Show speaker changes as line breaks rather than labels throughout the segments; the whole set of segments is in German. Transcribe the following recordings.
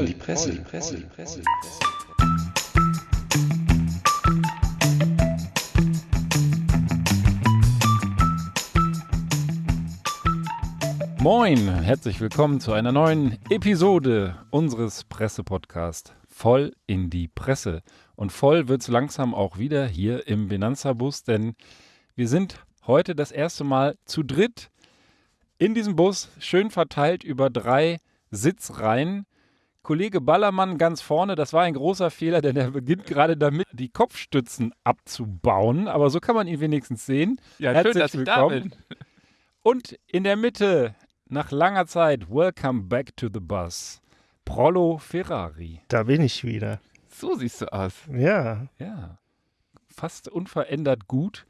voll, die Presse, die Presse, die Presse.
Moin, herzlich willkommen zu einer neuen Episode unseres Pressepodcasts Voll in die Presse. Und voll wird es langsam auch wieder hier im Benanza-Bus, denn wir sind heute das erste Mal zu dritt in diesem Bus, schön verteilt über drei Sitzreihen. Kollege Ballermann ganz vorne, das war ein großer Fehler, denn er beginnt gerade damit, die Kopfstützen abzubauen. Aber so kann man ihn wenigstens sehen.
Ja,
Herzlich
schön, dass ich da
willkommen.
bin.
Und in der Mitte, nach langer Zeit, Welcome back to the bus, Prollo Ferrari.
Da bin ich wieder.
So siehst du aus.
Ja,
Ja, fast unverändert gut.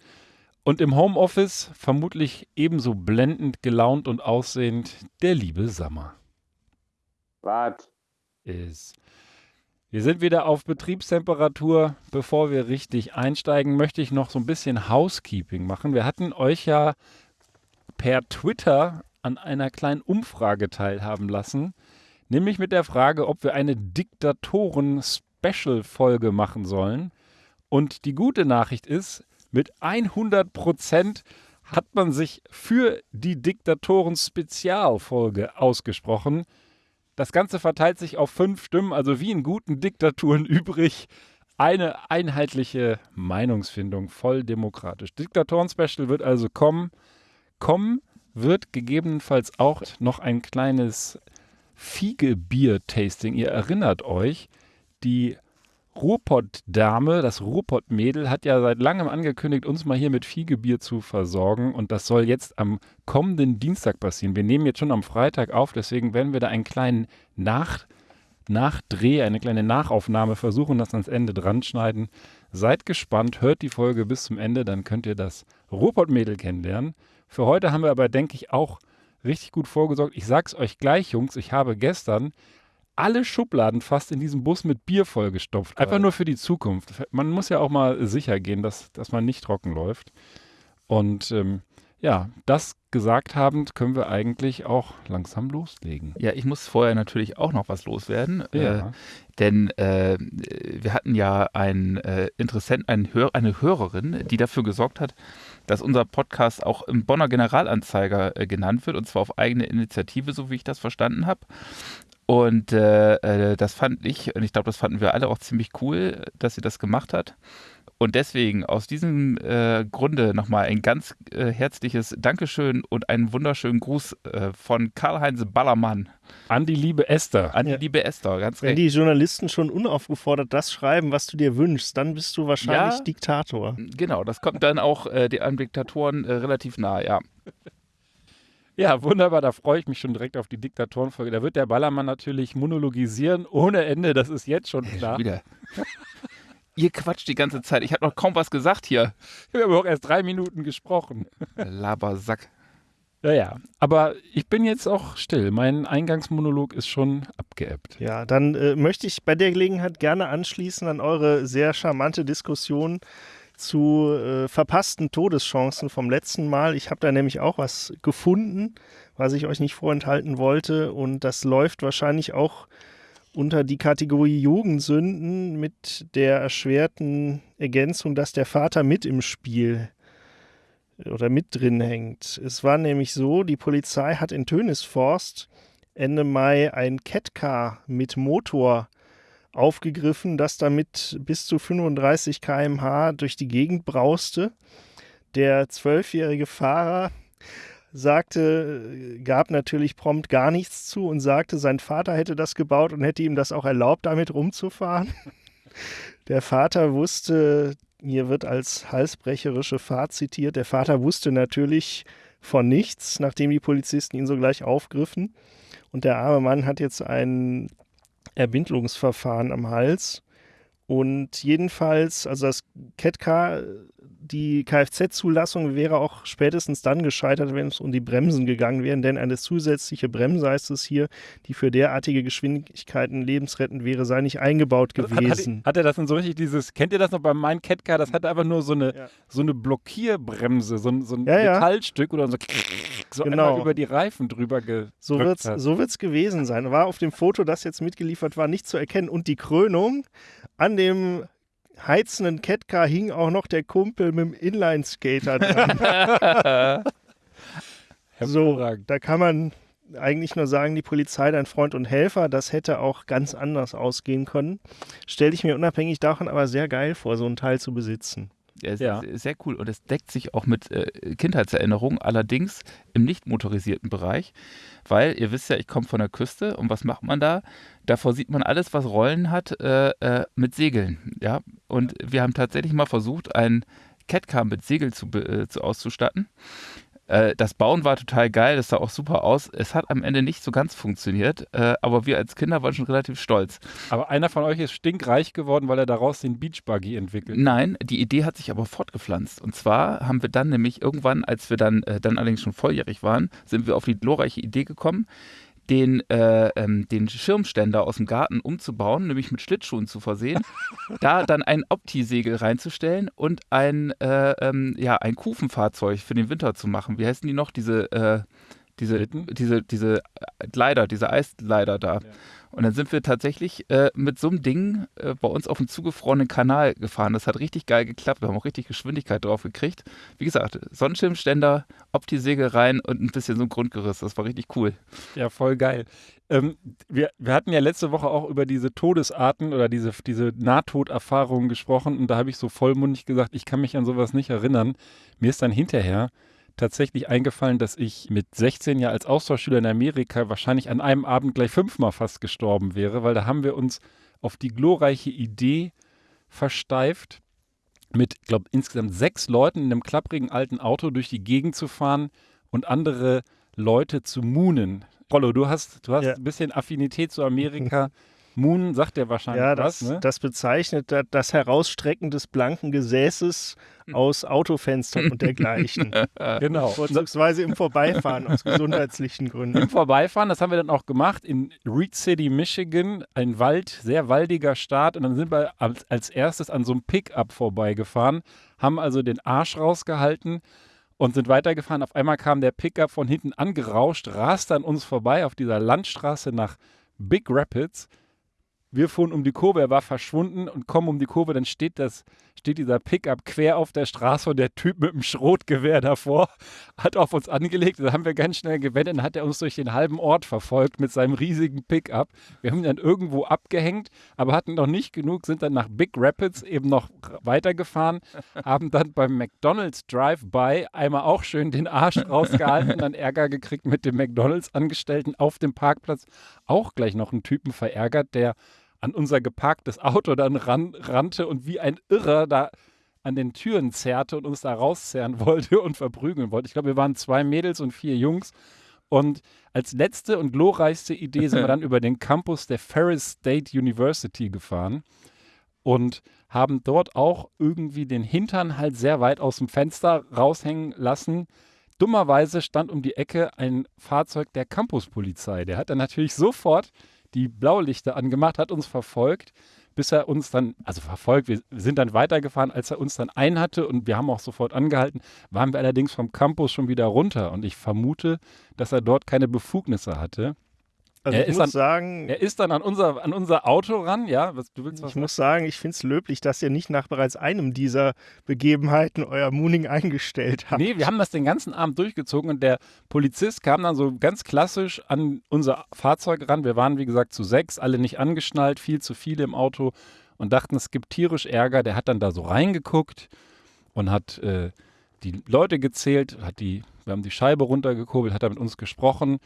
Und im Homeoffice vermutlich ebenso blendend gelaunt und aussehend der liebe Sammer
Was?
Ist. Wir sind wieder auf Betriebstemperatur. Bevor wir richtig einsteigen, möchte ich noch so ein bisschen Housekeeping machen. Wir hatten euch ja per Twitter an einer kleinen Umfrage teilhaben lassen, nämlich mit der Frage, ob wir eine Diktatoren-Special-Folge machen sollen. Und die gute Nachricht ist, mit 100 Prozent hat man sich für die Diktatoren-Spezialfolge ausgesprochen. Das Ganze verteilt sich auf fünf Stimmen, also wie in guten Diktaturen übrig. Eine einheitliche Meinungsfindung, voll demokratisch. Diktatoren-Special wird also kommen. Kommen wird gegebenenfalls auch noch ein kleines Fiegebier-Tasting. Ihr erinnert euch, die Ruhrpott-Dame, das Ruhrpott-Mädel, hat ja seit langem angekündigt, uns mal hier mit Fiegebier zu versorgen. Und das soll jetzt am kommenden Dienstag passieren. Wir nehmen jetzt schon am Freitag auf, deswegen werden wir da einen kleinen Nach Nachdreh, eine kleine Nachaufnahme versuchen, das ans Ende dran schneiden. Seid gespannt, hört die Folge bis zum Ende, dann könnt ihr das Ruhrpott-Mädel kennenlernen. Für heute haben wir aber, denke ich, auch richtig gut vorgesorgt. Ich sag's euch gleich, Jungs, ich habe gestern alle Schubladen fast in diesem Bus mit Bier vollgestopft. Einfach nur für die Zukunft. Man muss ja auch mal sicher gehen, dass, dass man nicht trocken läuft. Und ähm, ja, das gesagt habend, können wir eigentlich auch langsam loslegen.
Ja, ich muss vorher natürlich auch noch was loswerden. Äh,
Ja.
denn äh, wir hatten ja einen äh, Interessenten, einen Hör eine Hörerin, die dafür gesorgt hat, dass unser Podcast auch im Bonner Generalanzeiger äh, genannt wird, und zwar auf eigene Initiative, so wie ich das verstanden habe. Und äh, äh, das fand ich, und ich glaube, das fanden wir alle auch ziemlich cool, dass sie das gemacht hat. Und deswegen aus diesem äh, Grunde nochmal ein ganz äh, herzliches Dankeschön und einen wunderschönen Gruß äh, von Karl-Heinz Ballermann
An die liebe Esther.
an
Ja.
die liebe Esther. Ganz
wenn
recht.
die Journalisten schon unaufgefordert das schreiben, was du dir wünschst, dann bist du wahrscheinlich
Ja.
Diktator.
Genau, das kommt dann auch äh, den Diktatoren äh, relativ nah, ja.
Ja, wunderbar, da freue ich mich schon direkt auf die Diktatorenfolge. Da wird der Ballermann natürlich monologisieren ohne Ende, das ist jetzt schon klar.
Wieder. Ihr quatscht die ganze Zeit. Ich habe noch kaum was gesagt hier.
Wir haben auch erst drei Minuten gesprochen.
Labersack.
Ja, ja. Aber ich bin jetzt auch still. Mein Eingangsmonolog ist schon abgeebbt.
Ja, dann äh, möchte ich bei der Gelegenheit gerne anschließen an eure sehr charmante Diskussion zu äh, verpassten Todeschancen vom letzten Mal. Ich habe da nämlich auch was gefunden, was ich euch nicht vorenthalten wollte. Und das läuft wahrscheinlich auch unter die Kategorie Jugendsünden mit der erschwerten Ergänzung, dass der Vater mit im Spiel oder mit drin hängt. Es war nämlich so, die Polizei hat in Tönisforst Ende Mai ein Catcar mit Motor aufgegriffen, das damit bis zu 35 km/h durch die Gegend brauste. Der zwölfjährige Fahrer sagte, gab natürlich prompt gar nichts zu und sagte, sein Vater hätte das gebaut und hätte ihm das auch erlaubt, damit rumzufahren. Der Vater wusste, hier wird als halsbrecherische Fahrt zitiert, der Vater wusste natürlich von nichts, nachdem die Polizisten ihn sogleich aufgriffen. Und der arme Mann hat jetzt ein Erbindungsverfahren am Hals. Und jedenfalls, also das CAT-Car, die Kfz-Zulassung wäre auch spätestens dann gescheitert, wenn es um die Bremsen gegangen wäre, denn eine zusätzliche Bremse heißt es hier, die für derartige Geschwindigkeiten lebensrettend wäre, sei nicht eingebaut
Hat,
gewesen.
hat, hat er das dann so richtig dieses, kennt ihr das noch bei meinem Catcar? Das hatte einfach nur so eine,
Ja.
so eine Blockierbremse, so ein, so ein
Ja, ja.
Metallstück oder so, so
Genau.
einmal über die Reifen drüber gedrückt
So wird es
hat.
so wird's gewesen sein. War auf dem Foto, das jetzt mitgeliefert war, nicht zu erkennen. Und die Krönung, an dem heizenden Catcar hing auch noch der Kumpel mit dem Inline-Skater dran. so, da kann man eigentlich nur sagen, die Polizei, dein Freund und Helfer, das hätte auch ganz anders ausgehen können. Stelle ich mir unabhängig davon aber sehr geil vor, so ein Teil zu besitzen.
Ja, es
Ja.
ist sehr cool und es deckt sich auch mit äh, Kindheitserinnerungen, allerdings im nicht motorisierten Bereich, weil ihr wisst ja, ich komme von der Küste und was macht man da? Davor sieht man alles, was Rollen hat, äh, äh, mit Segeln, ja. Und wir haben tatsächlich mal versucht, ein Catcar mit Segel zu, äh, zu auszustatten. Äh, das Bauen war total geil, das sah auch super aus. Es hat am Ende nicht so ganz funktioniert, äh, aber wir als Kinder waren schon relativ stolz.
Aber einer von euch ist stinkreich geworden, weil er daraus den Beachbuggy entwickelt.
Nein, die Idee hat sich aber fortgepflanzt. Und zwar haben wir dann nämlich irgendwann, als wir dann, äh, dann allerdings schon volljährig waren, sind wir auf die glorreiche Idee gekommen, den, äh, ähm, den Schirmständer aus dem Garten umzubauen, nämlich mit Schlittschuhen zu versehen, da dann ein Opti-Segel reinzustellen und ein, äh, ähm, ja, ein Kufenfahrzeug für den Winter zu machen. Wie heißen die noch? Diese, äh, diese,
Schlitten?
diese, diese Gleiter, diese Eisgleiter da. Und dann sind wir tatsächlich äh, mit so einem Ding äh, bei uns auf dem zugefrorenen Kanal gefahren. Das hat richtig geil geklappt. Wir haben auch richtig Geschwindigkeit drauf gekriegt. Wie gesagt, Sonnenschirmständer, Opti-Segel rein und ein bisschen so ein Grundgerüst. Das war richtig cool.
Ja, voll geil. Ähm, wir, wir hatten ja letzte Woche auch über diese Todesarten oder diese, diese Nahtoderfahrungen gesprochen und da habe ich so vollmundig gesagt, ich kann mich an sowas nicht erinnern. Mir ist dann hinterher tatsächlich eingefallen, dass ich mit 16 Jahren als Austauschschüler in Amerika wahrscheinlich an einem Abend gleich fünfmal fast gestorben wäre, weil da haben wir uns auf die glorreiche Idee versteift, mit, ich glaube, insgesamt sechs Leuten in einem klapprigen alten Auto durch die Gegend zu fahren und andere Leute zu moonen. Rollo, du hast, du hast
Ja.
ein bisschen Affinität zu Amerika. Moon sagt dir wahrscheinlich
Ja, das,
was, ne?
das bezeichnet da- das Herausstrecken des blanken Gesäßes aus Autofenstern und dergleichen.
genau.
Vorzugsweise im Vorbeifahren aus gesundheitlichen Gründen.
Im Vorbeifahren, das haben wir dann auch gemacht, in Reed City, Michigan, ein Wald, sehr waldiger Staat. Und dann sind wir als, als erstes an so einem Pickup vorbeigefahren, haben also den Arsch rausgehalten und sind weitergefahren. Auf einmal kam der Pickup von hinten angerauscht, raste an uns vorbei auf dieser Landstraße nach Big Rapids. Wir fuhren um die Kurve, er war verschwunden und kommen um die Kurve, dann steht das, steht dieser Pickup quer auf der Straße und der Typ mit dem Schrotgewehr davor hat auf uns angelegt. Da haben wir ganz schnell gewendet, dann hat er uns durch den halben Ort verfolgt mit seinem riesigen Pickup. Wir haben ihn dann irgendwo abgehängt, aber hatten noch nicht genug, sind dann nach Big Rapids eben noch weitergefahren, haben dann beim McDonald's Drive-By einmal auch schön den Arsch rausgehalten, dann Ärger gekriegt mit dem McDonald's-Angestellten auf dem Parkplatz. Auch gleich noch einen Typen verärgert, der an unser geparktes Auto dann ran, rannte und wie ein Irrer da an den Türen zerrte und uns da rauszerren wollte und verprügeln wollte. Ich glaube, wir waren zwei Mädels und vier Jungs. Und als letzte und glorreichste Idee sind wir dann über den Campus der Ferris State University gefahren und haben dort auch irgendwie den Hintern halt sehr weit aus dem Fenster raushängen lassen. Dummerweise stand um die Ecke ein Fahrzeug der Campuspolizei. Der hat dann natürlich sofort die Blaulichter angemacht, hat uns verfolgt, bis er uns dann, also verfolgt, wir sind dann weitergefahren, als er uns dann einhatte und wir haben auch sofort angehalten, waren wir allerdings vom Campus schon wieder runter und ich vermute, dass er dort keine Befugnisse hatte.
Also
Er
ich
ist
muss
dann-
sagen,
Er ist dann an unser, an unser Auto ran, ja, was, du willst was
ich muss sagen, ich finde es löblich, dass ihr nicht nach bereits einem dieser Begebenheiten euer Mooning eingestellt habt.
Nee, wir haben das den ganzen Abend durchgezogen und der Polizist kam dann so ganz klassisch an unser Fahrzeug ran. Wir waren, wie gesagt, zu sechs, alle nicht angeschnallt, viel zu viele im Auto und dachten, es gibt tierisch Ärger. Der hat dann da so reingeguckt und hat äh, die Leute gezählt, hat die, wir haben die Scheibe runtergekurbelt, hat er mit uns gesprochen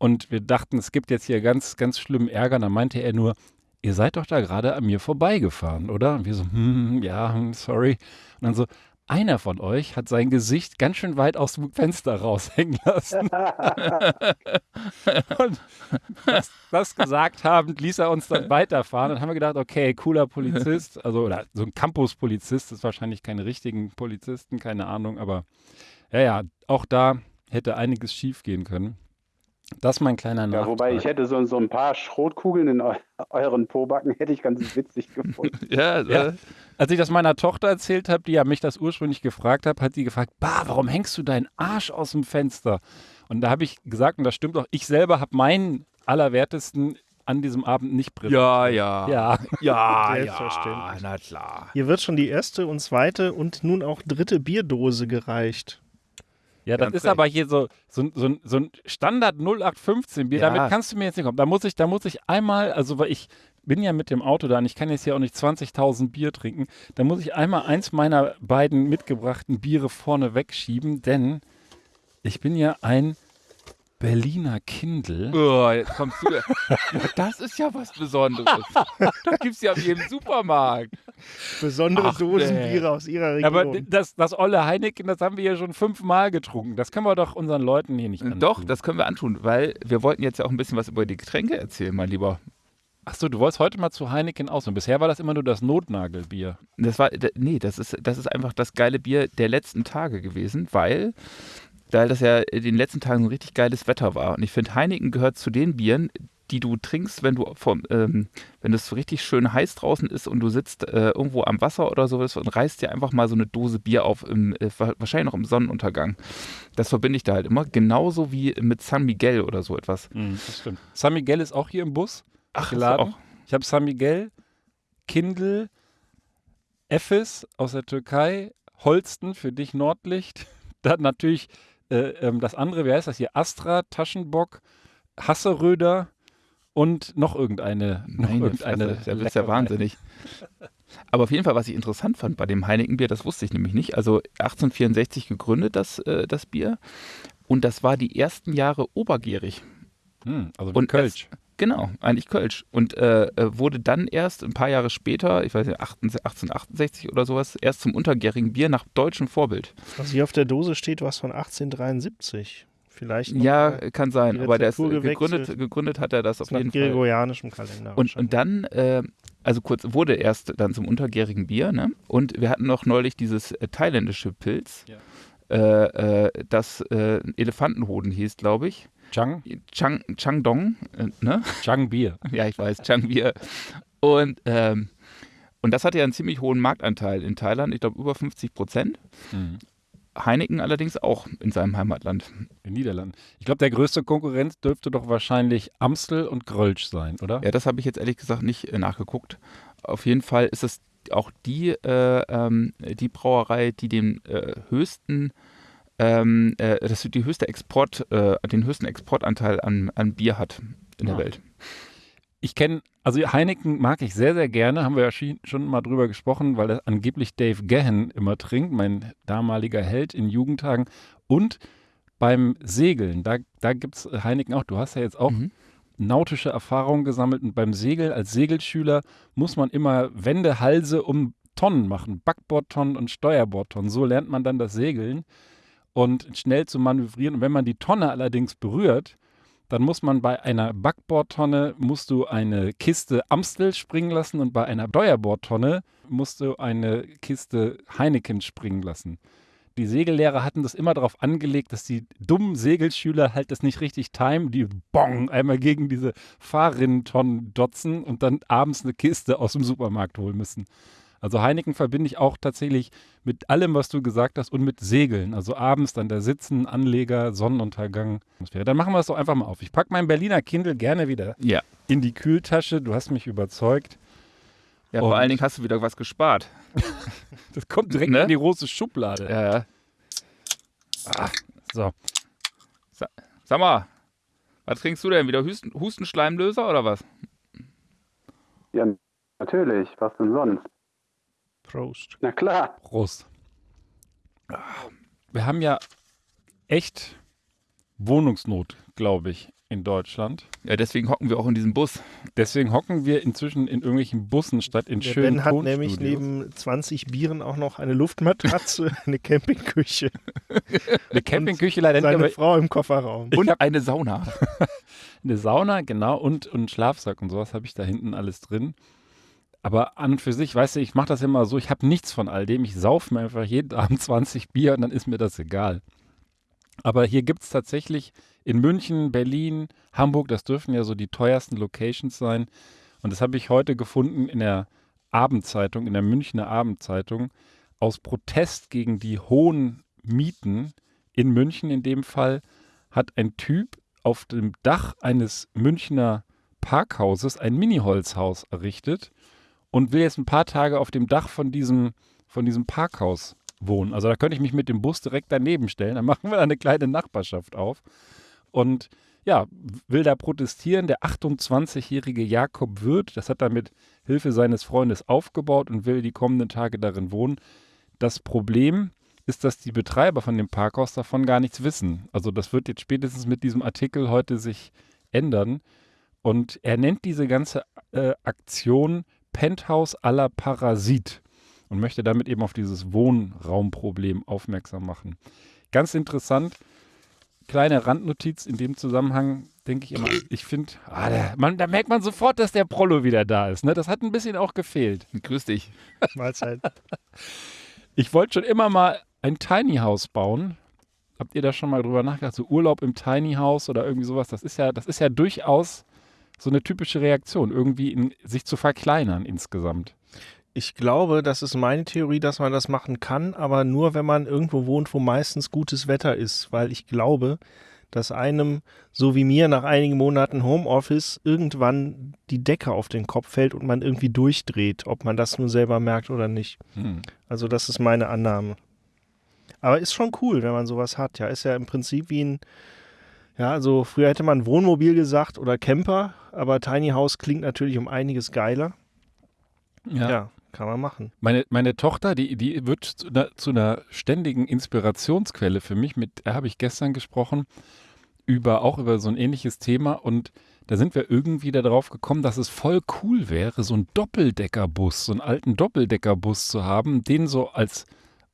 und wir dachten, es gibt jetzt hier ganz, ganz schlimmen Ärger. Und dann meinte er nur, ihr seid doch da gerade an mir vorbeigefahren, oder? Und wir so, hm, ja, hm, sorry. Und dann so, einer von euch hat sein Gesicht ganz schön weit aus dem Fenster raushängen lassen. und das, das gesagt habend ließ er uns dann weiterfahren. Dann haben wir gedacht, okay, cooler Polizist, also oder so ein Campus-Polizist, ist wahrscheinlich keine richtigen Polizisten, keine Ahnung, aber ja, ja, auch da hätte einiges schief gehen können. Das ist mein kleiner
Ja,
Nachtrag.
wobei ich hätte so, so ein paar Schrotkugeln in eu euren Pobacken, hätte ich ganz witzig gefunden.
Ja,
Ja.
Äh,
Als ich das meiner Tochter erzählt habe, die ja mich das ursprünglich gefragt hat, hat sie gefragt, bah, warum hängst du deinen Arsch aus dem Fenster? Und da habe ich gesagt, und das stimmt auch, ich selber habe meinen Allerwertesten an diesem Abend nicht präsentiert.
ja, ja.
Ja,
Ja,
Selbstverständlich.
na klar.
Hier wird schon die erste und zweite und nun auch dritte Bierdose gereicht.
Ja das ist
recht.
aber hier so, so, ein- so, so ein Standard 0815 Bier.
Ja.
Damit kannst du mir jetzt nicht kommen. Da muss ich, da muss ich einmal, also weil ich bin ja mit dem Auto da und ich kann jetzt hier auch nicht 20.000 Bier trinken. Da muss ich einmal eins meiner beiden mitgebrachten Biere vorne wegschieben, denn ich bin ja ein Berliner Kindl.
Oh, jetzt kommst du. ja, das ist ja was Besonderes. Das gibt's ja in jedem Supermarkt.
Besondere
Ach,
Dosenbiere aus ihrer Region.
Aber das, das olle Heineken, das haben wir ja schon fünfmal getrunken. Das können wir doch unseren Leuten hier nicht antun.
Doch, das können wir antun, weil wir wollten jetzt ja auch ein bisschen was über die Getränke erzählen, mein Lieber.
Achso, du wolltest heute mal zu Heineken aus. Und bisher war das immer nur das Notnagelbier.
Das war, nee, das ist, das ist einfach das geile Bier der letzten Tage gewesen, weil, weil das ja in den letzten Tagen so richtig geiles Wetter war. Und ich finde, Heineken gehört zu den Bieren, die du trinkst, wenn du vom, ähm, wenn es so richtig schön heiß draußen ist und du sitzt äh, irgendwo am Wasser oder sowas und reißt dir einfach mal so eine Dose Bier auf, im, äh, wa- wahrscheinlich noch im Sonnenuntergang. Das verbinde ich da halt immer, genauso wie mit San Miguel oder so etwas.
Das stimmt. San Miguel ist auch hier im Bus
Ach,
geladen.
auch.
Ich habe San Miguel, Kindle, Efes aus der Türkei, Holsten für dich Nordlicht. Dann natürlich äh, ähm, das andere, wie heißt das hier? Astra, Taschenbock, Hasseröder und noch irgendeine. Noch
Meine
irgendeine
Fresse, das ist ja wahnsinnig. Aber auf jeden Fall, was ich interessant fand bei dem Heinekenbier, das wusste ich nämlich nicht. Also 1864 gegründet, das, äh, das Bier. Und das war die ersten Jahre obergärig.
Hm, also
Und
Kölsch.
Genau, eigentlich Kölsch. Und äh, äh, wurde dann erst ein paar Jahre später, ich weiß nicht, 18 1868 oder sowas, erst zum untergärigen Bier nach deutschem Vorbild.
Was hier auf der Dose steht, was von 1873. Vielleicht
Ja, kann sein. Aber der ist, gegründet, gegründet hat er das auf
nach
jeden Fall.
gregorianischem Kalender.
Und, und dann, äh, also kurz, wurde erst dann zum untergärigen Bier, ne? Und wir hatten noch neulich dieses äh, thailändische Pilz,
Ja.
äh, äh, das äh, Elefantenhoden hieß, glaube ich.
Chang,
Chang, Changdong, äh, ne?
Chang Bier.
ja, ich weiß, Changbier. Und, ähm, und das hatte ja einen ziemlich hohen Marktanteil in Thailand, ich glaube über 50 Prozent.
Mhm.
Heineken allerdings auch in seinem Heimatland.
In Niederlanden. Ich glaube, der größte Konkurrent dürfte doch wahrscheinlich Amstel und Grölsch sein, oder?
Ja, das habe ich jetzt ehrlich gesagt nicht äh, nachgeguckt. Auf jeden Fall ist es auch die, äh, ähm, die Brauerei, die den äh, höchsten, ähm, äh, das die höchste Export, äh, den höchsten Exportanteil an, an Bier hat in der
Ah.
Welt.
Ich kenne, also Heineken mag ich sehr, sehr gerne, haben wir ja schi- schon mal drüber gesprochen, weil das angeblich Dave Gahan immer trinkt, mein damaliger Held in Jugendtagen. Und beim Segeln, da, da gibt es Heineken auch. Du hast ja jetzt auch
Mhm.
nautische Erfahrungen gesammelt und beim Segeln als Segelschüler muss man immer Wände, Halse um Tonnen machen, Backbordtonnen und Steuerbordtonnen. So lernt man dann das Segeln und schnell zu manövrieren. Und wenn man die Tonne allerdings berührt, dann muss man bei einer Backbordtonne musst du eine Kiste Amstel springen lassen und bei einer Steuerbordtonne musst du eine Kiste Heineken springen lassen. Die Segellehrer hatten das immer darauf angelegt, dass die dummen Segelschüler halt das nicht richtig timen, die bong einmal gegen diese Fahrrinnentonnen dotzen und dann abends eine Kiste aus dem Supermarkt holen müssen. Also Heineken verbinde ich auch tatsächlich mit allem, was du gesagt hast und mit Segeln. Also abends dann da sitzen, Anleger, Sonnenuntergang. Dann machen wir es doch einfach mal auf. Ich packe mein Berliner Kindle gerne wieder
Ja.
in die Kühltasche. Du hast mich überzeugt.
Ja, vor
Und-
allen Dingen hast du wieder was gespart.
Das kommt direkt
Ne?
in die große Schublade.
Ja, ja.
So.
Sag mal, was trinkst du denn? Wieder Husten, Hustenschleimlöser oder was?
Ja, natürlich. Was denn sonst?
Prost.
Na klar.
Prost. Wir haben ja echt Wohnungsnot, glaube ich, in Deutschland.
Ja, deswegen hocken wir auch in diesem Bus.
Deswegen hocken wir inzwischen in irgendwelchen Bussen statt in
Der
schönen
Ben hat nämlich neben 20 Bieren auch noch eine Luftmatratze, eine Campingküche,
eine Campingküche leider nicht,
seine
aber
Frau im Kofferraum.
Und eine Sauna.
eine Sauna, genau, und, und einen Schlafsack und sowas habe ich da hinten alles drin. Aber an und für sich, weißt du, ich mache das immer so, ich habe nichts von all dem. Ich saufe mir einfach jeden Abend 20 Bier und dann ist mir das egal. Aber hier gibt es tatsächlich in München, Berlin, Hamburg, das dürfen ja so die teuersten Locations sein. Und das habe ich heute gefunden in der Abendzeitung, in der Münchner Abendzeitung, aus Protest gegen die hohen Mieten in München in dem Fall, hat ein Typ auf dem Dach eines Münchner Parkhauses ein Mini-Holzhaus errichtet und will jetzt ein paar Tage auf dem Dach von diesem, von diesem Parkhaus wohnen. Also da könnte ich mich mit dem Bus direkt daneben stellen. Dann machen wir da eine kleine Nachbarschaft auf. Und ja, will da protestieren. Der 28-jährige Jakob Wirth, das hat er mit Hilfe seines Freundes aufgebaut und will die kommenden Tage darin wohnen. Das Problem ist, dass die Betreiber von dem Parkhaus davon gar nichts wissen. Also das wird jetzt spätestens mit diesem Artikel heute sich ändern. Und er nennt diese ganze äh, Aktion Penthouse à la Parasit und möchte damit eben auf dieses Wohnraumproblem aufmerksam machen. Ganz interessant, kleine Randnotiz in dem Zusammenhang, denke ich immer, ich finde, ah, da merkt man sofort, dass der Prollo wieder da ist. Ne? Das hat ein bisschen auch gefehlt.
Grüß dich.
Mahlzeit.
Ich wollte schon immer mal ein Tiny House bauen. Habt ihr da schon mal drüber nachgedacht? So Urlaub im Tiny House oder irgendwie sowas? Das ist ja, das ist ja durchaus so eine typische Reaktion, irgendwie in, sich zu verkleinern insgesamt.
Ich glaube, das ist meine Theorie, dass man das machen kann, aber nur, wenn man irgendwo wohnt, wo meistens gutes Wetter ist, weil ich glaube, dass einem, so wie mir, nach einigen Monaten Homeoffice irgendwann die Decke auf den Kopf fällt und man irgendwie durchdreht, ob man das nur selber merkt oder nicht.
Hm.
Also das ist meine Annahme. Aber ist schon cool, wenn man sowas hat. Ja, ist ja im Prinzip wie ein, ja, also früher hätte man Wohnmobil gesagt oder Camper, aber Tiny House klingt natürlich um einiges geiler. Ja, kann man machen.
Meine, meine Tochter, die, die wird zu einer, zu einer ständigen Inspirationsquelle für mich. Mit der habe ich gestern gesprochen, über, auch über so ein ähnliches Thema. Und da sind wir irgendwie darauf gekommen, dass es voll cool wäre, so einen Doppeldeckerbus, so einen alten Doppeldeckerbus zu haben, den so als,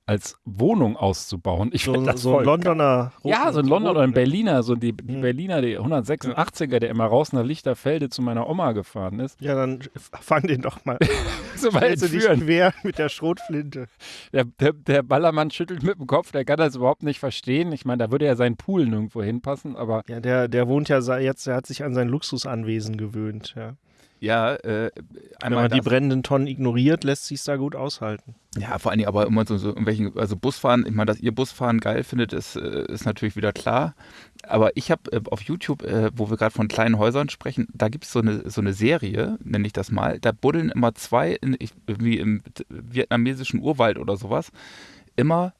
als Wohnung auszubauen. Ich
So,
das
so ein
voll
Londoner.
ja, so ein Londoner oder ein Berliner, so die, die
Hm.
Berliner, die 186er, der immer raus nach Lichterfelde zu meiner Oma gefahren ist.
Ja, dann fang den doch mal.
So
Stellst du dich quer mit der Schrotflinte.
Der, der, der Ballermann schüttelt mit dem Kopf, der kann das überhaupt nicht verstehen. Ich meine, da würde ja sein Pool nirgendwo hinpassen, aber
Ja, der, der wohnt ja jetzt, der hat sich an sein Luxusanwesen gewöhnt. Ja.
Ja, äh,
Wenn man die brennenden Tonnen ignoriert, lässt sich da gut aushalten.
Ja, vor allen Dingen aber immer so, so irgendwelchen, also Busfahren, ich meine, dass ihr Busfahren geil findet, ist, äh, ist natürlich wieder klar. Aber ich habe äh, auf YouTube, äh, wo wir gerade von kleinen Häusern sprechen, da gibt es so eine, so eine Serie, nenne ich das mal, da buddeln immer zwei, in, ich, wie im vietnamesischen Urwald oder sowas, immer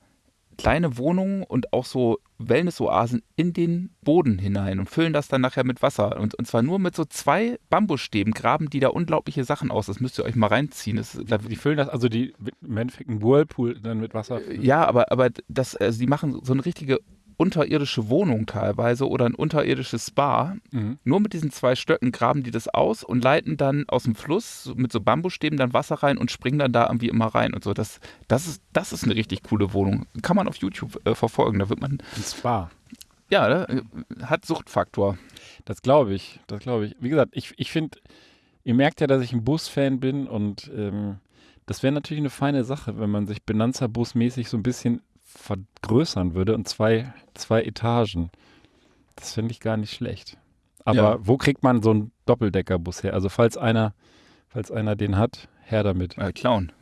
kleine Wohnungen und auch so Wellness-Oasen in den Boden hinein und füllen das dann nachher mit Wasser. Und, und zwar nur mit so zwei Bambusstäben graben die da unglaubliche Sachen aus. Das müsst ihr euch mal reinziehen. Das, da,
die füllen das, also die im Endeffekt einen Whirlpool dann mit Wasser. füllen.
ja, aber, aber das, also die machen so eine richtige unterirdische Wohnung teilweise oder ein unterirdisches Spa.
Mhm.
Nur mit diesen zwei Stöcken graben die das aus und leiten dann aus dem Fluss mit so Bambusstäben dann Wasser rein und springen dann da irgendwie immer rein und so. Das, das, ist, das ist eine richtig coole Wohnung. Kann man auf YouTube äh, verfolgen. Da wird man,
Ein Spa.
ja, ne, hat Suchtfaktor.
Das glaube ich. Das glaube ich. Wie gesagt, ich, ich finde, ihr merkt ja, dass ich ein Bus-Fan bin und ähm, das wäre natürlich eine feine Sache, wenn man sich Benanza-Bus-mäßig so ein bisschen vergrößern würde und zwei, zwei Etagen. Das finde ich gar nicht schlecht. Aber
Ja.
wo kriegt man so einen Doppeldeckerbus her? Also falls einer, falls einer den hat, her damit.
Äh, Clown.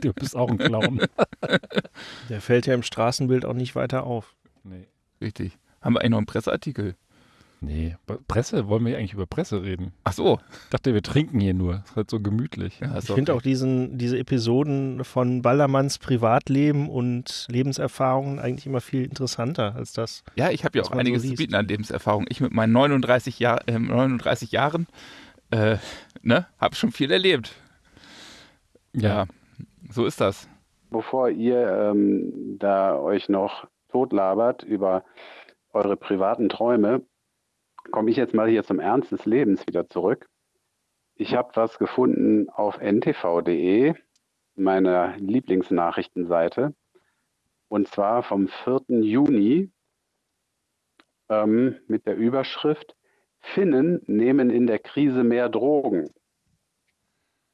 Du bist auch ein Clown.
Der fällt ja im Straßenbild auch nicht weiter auf.
nee.
Richtig. Haben wir eigentlich noch einen Presseartikel?
Nee, Presse, wollen wir eigentlich über Presse reden?
Ach so.
Ich dachte, wir trinken hier nur. Ist halt so gemütlich.
Ja,
Ich finde auch diesen, diese Episoden von Ballermanns Privatleben und Lebenserfahrungen eigentlich immer viel interessanter als das.
Ja, ich habe ja auch
man so
einiges zu bieten an Lebenserfahrung. Ich mit meinen 39, Jahr, äh, 39 Jahren äh, ne, habe schon viel erlebt. Ja. so ist das.
Bevor ihr ähm, da euch noch totlabert über eure privaten Träume, komme ich jetzt mal hier zum Ernst des Lebens wieder zurück. Ich habe was gefunden auf ntv.de, meiner Lieblingsnachrichtenseite, und zwar vom 4. Juni ähm, mit der Überschrift Finnen nehmen in der Krise mehr Drogen.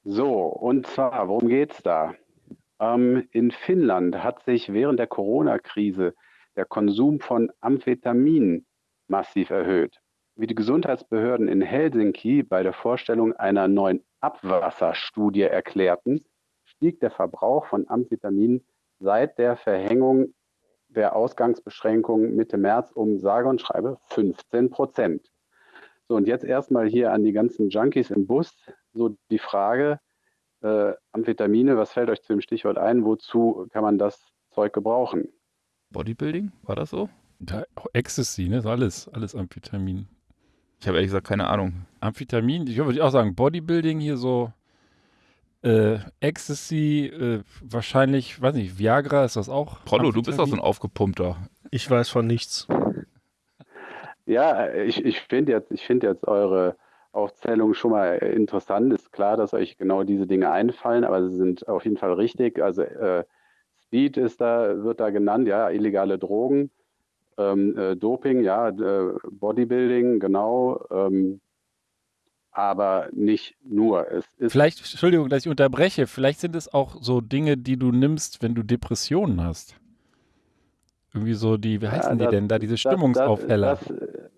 So, und zwar, worum geht es da? Ähm, in Finnland hat sich während der Corona-Krise der Konsum von Amphetamin massiv erhöht. Wie die Gesundheitsbehörden in Helsinki bei der Vorstellung einer neuen Abwasserstudie erklärten, stieg der Verbrauch von Amphetamin seit der Verhängung der Ausgangsbeschränkungen Mitte März um sage und schreibe 15 Prozent. So, und jetzt erstmal hier an die ganzen Junkies im Bus. So die Frage, äh, Amphetamine, was fällt euch zu dem Stichwort ein? Wozu kann man das Zeug gebrauchen?
Bodybuilding, war das so?
Da, Ecstasy, ne? Ist alles, alles Amphetamin.
Ich habe ehrlich gesagt keine Ahnung.
Amphetamin, ich würde auch sagen, Bodybuilding hier so äh, Ecstasy, äh, wahrscheinlich, weiß nicht, Viagra ist das auch?
Prollo, du bist doch so ein aufgepumpter.
Ich weiß von nichts.
Ja, ich, ich finde jetzt, ich finde jetzt eure Aufzählung schon mal interessant. Ist klar, dass euch genau diese Dinge einfallen, aber sie sind auf jeden Fall richtig. Also äh, Speed ist da, wird da genannt, ja, illegale Drogen, ähm, äh, Doping, ja, äh, Bodybuilding, genau. Ähm, aber nicht nur. Es ist
Vielleicht, Entschuldigung, dass ich unterbreche, vielleicht sind es auch so Dinge, die du nimmst, wenn du Depressionen hast. Irgendwie so die, wie heißen
Ja,
die
das-
denn da, diese Stimmungsaufheller.
Das, das, äh,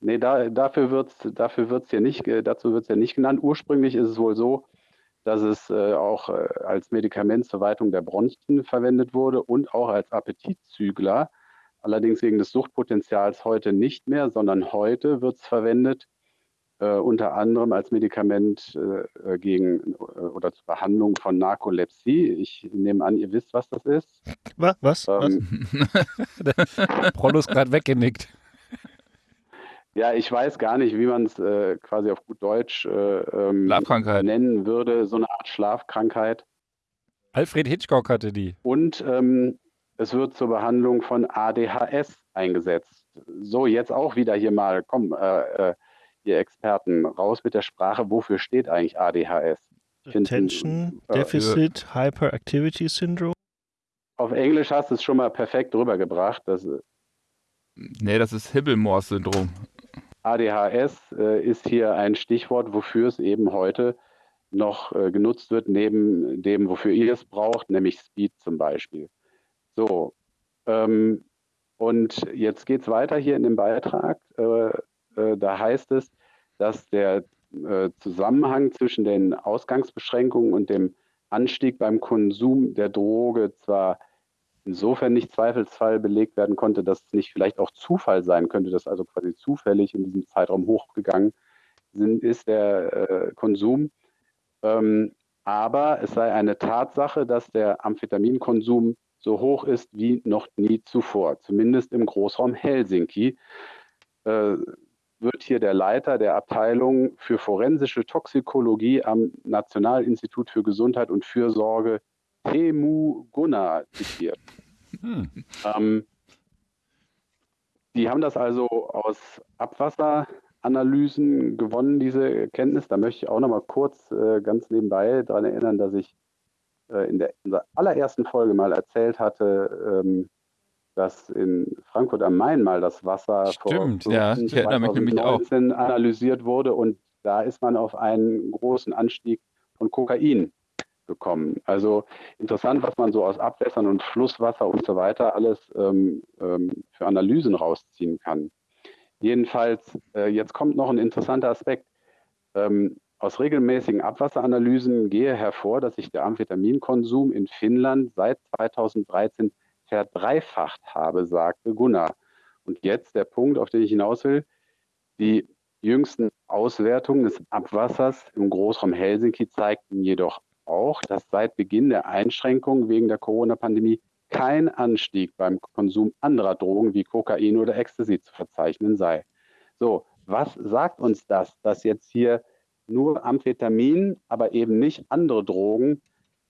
nee, da, dafür wird es dafür wird's hier nicht, dazu wird es ja nicht genannt. Ursprünglich ist es wohl so, dass es äh, auch äh, als Medikament zur Weitung der Bronchien verwendet wurde und auch als Appetitzügler. Allerdings wegen des Suchtpotenzials heute nicht mehr, sondern heute wird es verwendet äh, unter anderem als Medikament äh, gegen äh, oder zur Behandlung von Narkolepsie. Ich nehme an, ihr wisst, was das ist.
Was? Was? was?
Ähm,
Prollo ist gerade weggenickt.
Ja, ich weiß gar nicht, wie man es äh, quasi auf gut Deutsch äh, ähm, nennen würde. So eine Art Schlafkrankheit.
Alfred Hitchcock hatte die.
Und ähm, es wird zur Behandlung von ADHS eingesetzt. So, jetzt auch wieder hier mal, komm, äh, äh, ihr Experten, raus mit der Sprache. Wofür steht eigentlich ADHS?
Attention
äh,
Deficit Hyperactivity Syndrome.
Auf Englisch hast du es schon mal perfekt rübergebracht. Das
Nee, das ist Hibbelmors-Syndrom.
ADHS äh, ist hier ein Stichwort, wofür es eben heute noch äh, genutzt wird, neben dem, wofür ihr es braucht, nämlich Speed zum Beispiel. So, ähm, und jetzt geht es weiter hier in dem Beitrag. Äh, äh, da heißt es, dass der äh, Zusammenhang zwischen den Ausgangsbeschränkungen und dem Anstieg beim Konsum der Droge zwar insofern nicht Zweifelsfall belegt werden konnte, dass es nicht vielleicht auch Zufall sein könnte, dass also quasi zufällig in diesem Zeitraum hochgegangen sind, ist der äh, Konsum. Ähm, aber es sei eine Tatsache, dass der Amphetaminkonsum so hoch ist wie noch nie zuvor, zumindest im Großraum Helsinki. Äh, wird hier der Leiter der Abteilung für forensische Toxikologie am Nationalinstitut für Gesundheit und Fürsorge Temu Gunnar zitiert.
Hm.
Ähm, die haben das also aus Abwasseranalysen gewonnen, diese Erkenntnis. Da möchte ich auch noch mal kurz äh, ganz nebenbei daran erinnern, dass ich äh, in der in unserer allerersten Folge mal erzählt hatte, ähm, dass in Frankfurt am Main mal das Wasser
Stimmt,
vor
ja, ich erinnere mich nämlich auch.
2019 analysiert wurde und da ist man auf einen großen Anstieg von Kokain gekommen. Also interessant, was man so aus Abwässern und Flusswasser und so weiter alles ähm, ähm, für Analysen rausziehen kann. Jedenfalls, äh, jetzt kommt noch ein interessanter Aspekt. Ähm, aus regelmäßigen Abwasseranalysen gehe hervor, dass sich der Amphetaminkonsum in Finnland seit 2013 verdreifacht habe, sagte Gunnar. Und jetzt der Punkt, auf den ich hinaus will. Die jüngsten Auswertungen des Abwassers im Großraum Helsinki zeigten jedoch auch, dass seit Beginn der Einschränkungen wegen der Corona-Pandemie kein Anstieg beim Konsum anderer Drogen wie Kokain oder Ecstasy zu verzeichnen sei. So, was sagt uns das, dass jetzt hier nur Amphetamin, aber eben nicht andere Drogen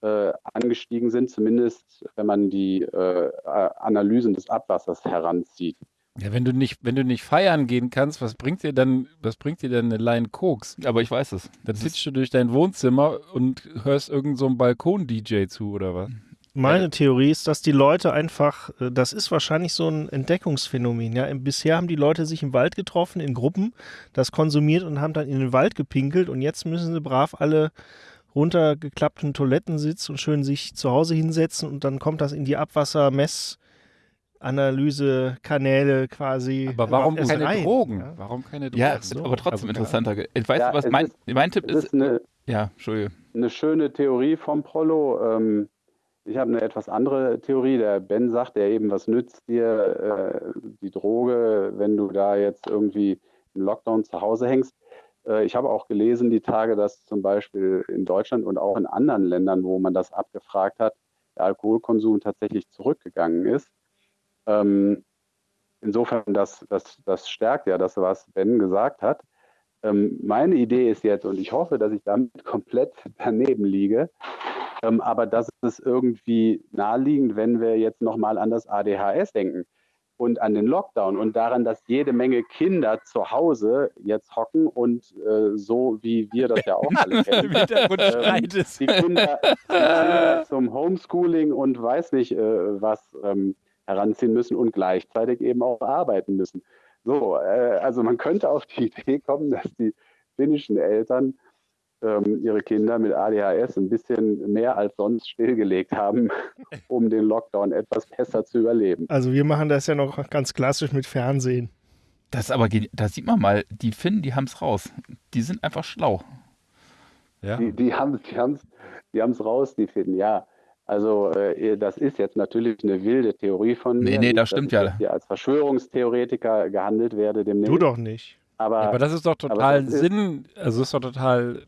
äh, angestiegen sind, zumindest wenn man die äh, Analysen des Abwassers heranzieht.
Ja, wenn du nicht, wenn du nicht feiern gehen kannst, was bringt dir dann, was bringt dir denn eine Line Koks?
Aber ich weiß es.
Dann sitzt du durch dein Wohnzimmer und hörst irgend so einen Balkon-DJ zu oder was?
Meine Theorie ist, dass die Leute einfach, äh, das ist wahrscheinlich so ein Entdeckungsphänomen. Ja, bisher haben die Leute sich im Wald getroffen, in Gruppen, das konsumiert und haben dann in den Wald gepinkelt und jetzt müssen sie brav alle runtergeklappten Toiletten sitzen und schön sich zu Hause hinsetzen und dann kommt das in die Abwassermessanalysekanäle quasi.
Aber warum keine
rein,
Drogen?
Ja?
Warum keine Drogen?
Ja,
so.
aber trotzdem
Also,
interessanter. Ich weiß,
Ja,
was
es
mein,
ist-
mein Tipp ist.
ist eine,
Ja, Entschuldige.
eine schöne Theorie vom Prollo. Ähm, ich habe eine etwas andere Theorie. Der Ben sagt ja eben, was nützt dir äh, die Droge, wenn du da jetzt irgendwie im Lockdown zu Hause hängst. Äh, ich habe auch gelesen die Tage, dass zum Beispiel in Deutschland und auch in anderen Ländern, wo man das abgefragt hat, der Alkoholkonsum tatsächlich zurückgegangen ist. Ähm, insofern, das, das, das stärkt ja das, was Ben gesagt hat. Ähm, meine Idee ist jetzt, und ich hoffe, dass ich damit komplett daneben liege, ähm, aber das ist irgendwie naheliegend, wenn wir jetzt nochmal an das ADHS denken und an den Lockdown und daran, dass jede Menge Kinder zu Hause jetzt hocken und äh, so wie wir das ja auch alle kennen. Die Kinder, die Kinder zum Homeschooling und weiß nicht äh, was ähm, heranziehen müssen und gleichzeitig eben auch arbeiten müssen. So, äh, also man könnte auf die Idee kommen, dass die finnischen Eltern ähm, ihre Kinder mit ADHS ein bisschen mehr als sonst stillgelegt haben, um den Lockdown etwas besser zu überleben.
Also wir machen das ja noch ganz klassisch mit Fernsehen.
Das ist aber, da sieht man mal, die Finnen, die haben es raus. Die sind einfach schlau.
Ja.
Die, die haben die haben's, die haben's raus, die finden, ja. Also äh, das ist jetzt natürlich eine wilde Theorie von
Nee,
mir.
nee,
Nicht,
das stimmt
ich
ja.
Hier als Verschwörungstheoretiker gehandelt werde demnächst.
Du doch nicht.
Aber,
Ja, aber das ist doch total
das ist-
Sinn, also ist doch total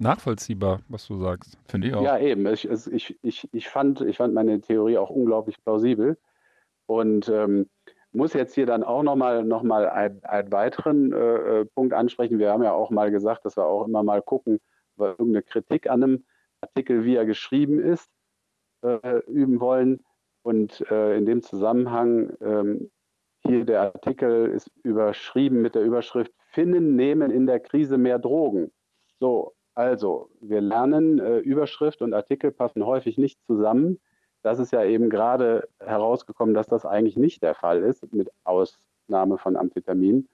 nachvollziehbar, was du sagst.
Finde ich auch.
ja, eben. Ich, ich, ich, ich, fand, ich fand meine Theorie auch unglaublich plausibel. Und ähm, muss jetzt hier dann auch nochmal noch mal ein- einen weiteren äh, äh, Punkt ansprechen. Wir haben ja auch mal gesagt, dass wir auch immer mal gucken, wir irgendeine Kritik an einem Artikel, wie er geschrieben ist, äh, üben wollen. Und äh, in dem Zusammenhang, ähm, hier der Artikel ist überschrieben mit der Überschrift Finnen nehmen in der Krise mehr Drogen. So, also wir lernen, äh, Überschrift und Artikel passen häufig nicht zusammen. Das ist ja eben gerade herausgekommen, dass das eigentlich nicht der Fall ist, mit Ausnahme von Amphetamin.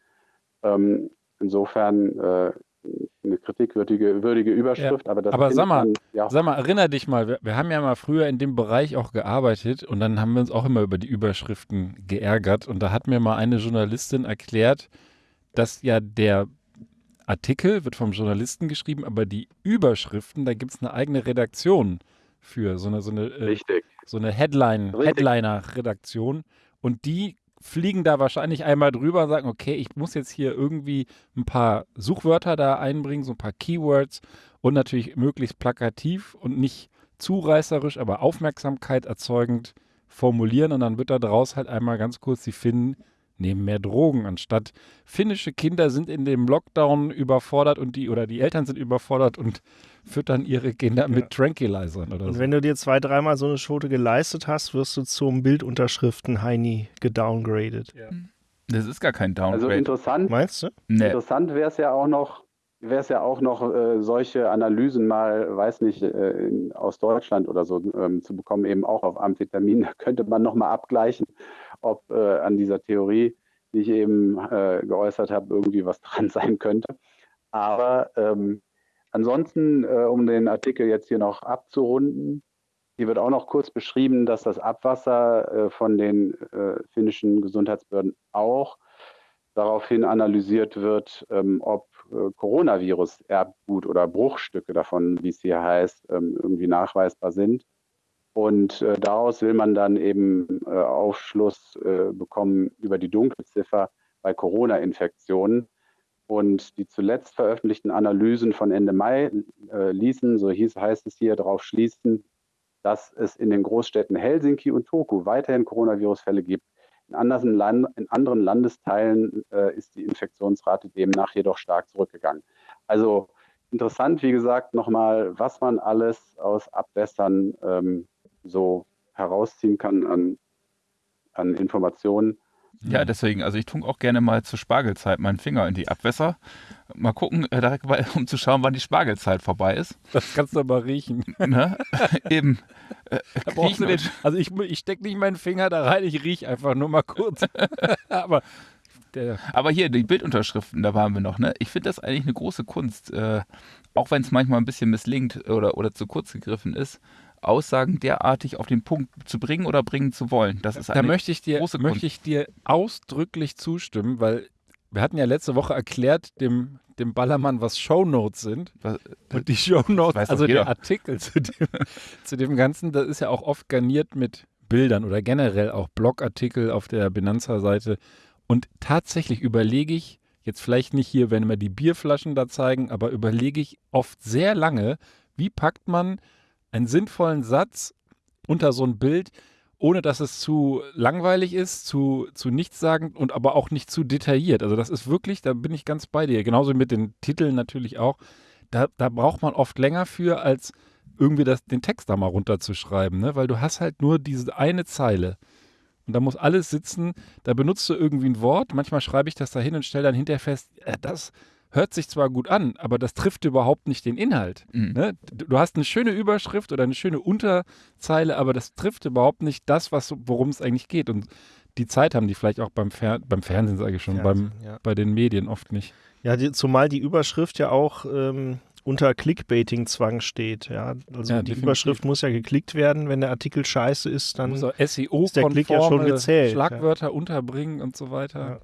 Ähm, insofern äh, eine kritikwürdige würdige Überschrift, aber das
aber sag mal,
man, ja,
Sag mal, erinner dich mal, wir, wir haben ja mal früher in dem Bereich auch gearbeitet und dann haben wir uns auch immer über die Überschriften geärgert und da hat mir mal eine Journalistin erklärt, dass ja der Artikel wird vom Journalisten geschrieben, aber die Überschriften, da gibt es eine eigene Redaktion für, so eine, so eine, äh, so eine Headline. Headliner-Redaktion. Und die fliegen da wahrscheinlich einmal drüber und sagen, okay, ich muss jetzt hier irgendwie ein paar Suchwörter da einbringen, so ein paar Keywords und natürlich möglichst plakativ und nicht zureißerisch, aber Aufmerksamkeit erzeugend formulieren. Und dann wird da draus halt einmal ganz kurz die Finnen nehmen mehr Drogen anstatt finnische Kinder sind in dem Lockdown überfordert und die oder die Eltern sind überfordert und füttern ihre Kinder mit Tranquilizern oder
Und
so.
wenn du dir zwei, dreimal so eine Schote geleistet hast, wirst du zum Bildunterschriften-Heini gedowngradet.
Das ist gar kein
Also
Downgrade.
interessant,
Meinst du?
nee.
Interessant wäre es ja auch noch, wäre es ja auch noch, äh, solche Analysen mal, weiß nicht, äh, in, aus Deutschland oder so ähm, zu bekommen, eben auch auf Amphetamin. Da könnte man nochmal abgleichen, ob äh, an dieser Theorie, die ich eben äh, geäußert habe, irgendwie was dran sein könnte. Aber ähm, ansonsten, äh, um den Artikel jetzt hier noch abzurunden, hier wird auch noch kurz beschrieben, dass das Abwasser äh, von den äh, finnischen Gesundheitsbehörden auch daraufhin analysiert wird, ähm, ob äh, Coronavirus-Erbgut oder Bruchstücke davon, wie es hier heißt, ähm, irgendwie nachweisbar sind. Und äh, daraus will man dann eben äh, Aufschluss äh, bekommen über die Dunkelziffer bei Corona-Infektionen. Und die zuletzt veröffentlichten Analysen von Ende Mai äh, ließen, so hieß, heißt es hier, darauf schließen, dass es in den Großstädten Helsinki und Turku weiterhin Coronavirus-Fälle gibt. In anderen, Land in anderen Landesteilen äh, ist die Infektionsrate demnach jedoch stark zurückgegangen. Also interessant, wie gesagt, nochmal, was man alles aus Abwässern ähm, so herausziehen kann an, an Informationen.
Ja, deswegen, also ich tunke auch gerne mal zur Spargelzeit meinen Finger in die Abwässer. Mal gucken, äh, um zu schauen, wann die Spargelzeit vorbei ist.
Das kannst du aber riechen.
Ne? Eben. Äh,
den, also ich, ich stecke nicht meinen Finger da rein, ich rieche einfach nur mal kurz. aber der,
Aber hier, die Bildunterschriften, da waren wir noch, ne? Ich finde das eigentlich eine große Kunst, äh, auch wenn es manchmal ein bisschen misslingt oder, oder zu kurz gegriffen ist, Aussagen derartig auf den Punkt zu bringen oder bringen zu wollen. Das ist
da
eine
möchte ich, dir,
große Kunst.
möchte ich dir ausdrücklich zustimmen, weil wir hatten ja letzte Woche erklärt dem, dem Ballermann, was Shownotes sind.
Was-
Und die Shownotes, also der Artikel zu dem, zu dem Ganzen, das ist ja auch oft garniert mit Bildern oder generell auch Blogartikel auf der Benanza-Seite. Und tatsächlich überlege ich, jetzt vielleicht nicht hier, wenn wir die Bierflaschen da zeigen, aber überlege ich oft sehr lange, wie packt man einen sinnvollen Satz unter so ein Bild, ohne dass es zu langweilig ist, zu, zu nichtssagend und aber auch nicht zu detailliert. Also das ist wirklich, da bin ich ganz bei dir. Genauso mit den Titeln natürlich auch. Da, da braucht man oft länger für, als irgendwie das, den Text da mal runterzuschreiben, ne? weil du hast halt nur diese eine Zeile. Und da muss alles sitzen, da benutzt du irgendwie ein Wort, manchmal schreibe ich das da hin und stelle dann hinterher fest, äh, das hört sich zwar gut an, aber das trifft überhaupt nicht den Inhalt.
Mhm.
Ne? Du hast eine schöne Überschrift oder eine schöne Unterzeile, aber das trifft überhaupt nicht das, was, worum es eigentlich geht. Und die Zeit haben die vielleicht auch beim, Fer beim Fernsehen, sage ich schon, beim,
Fernsehen, ja.
bei den Medien oft nicht.
Ja, die, zumal die Überschrift ja auch ähm, unter Clickbaiting-Zwang steht. Ja, also
Ja,
die
definitiv.
Überschrift muss ja geklickt werden. Wenn der Artikel scheiße ist, dann
muss auch
ist der Klick ja
SEO-konforme
schon gezählt,
Schlagwörter unterbringen und so weiter.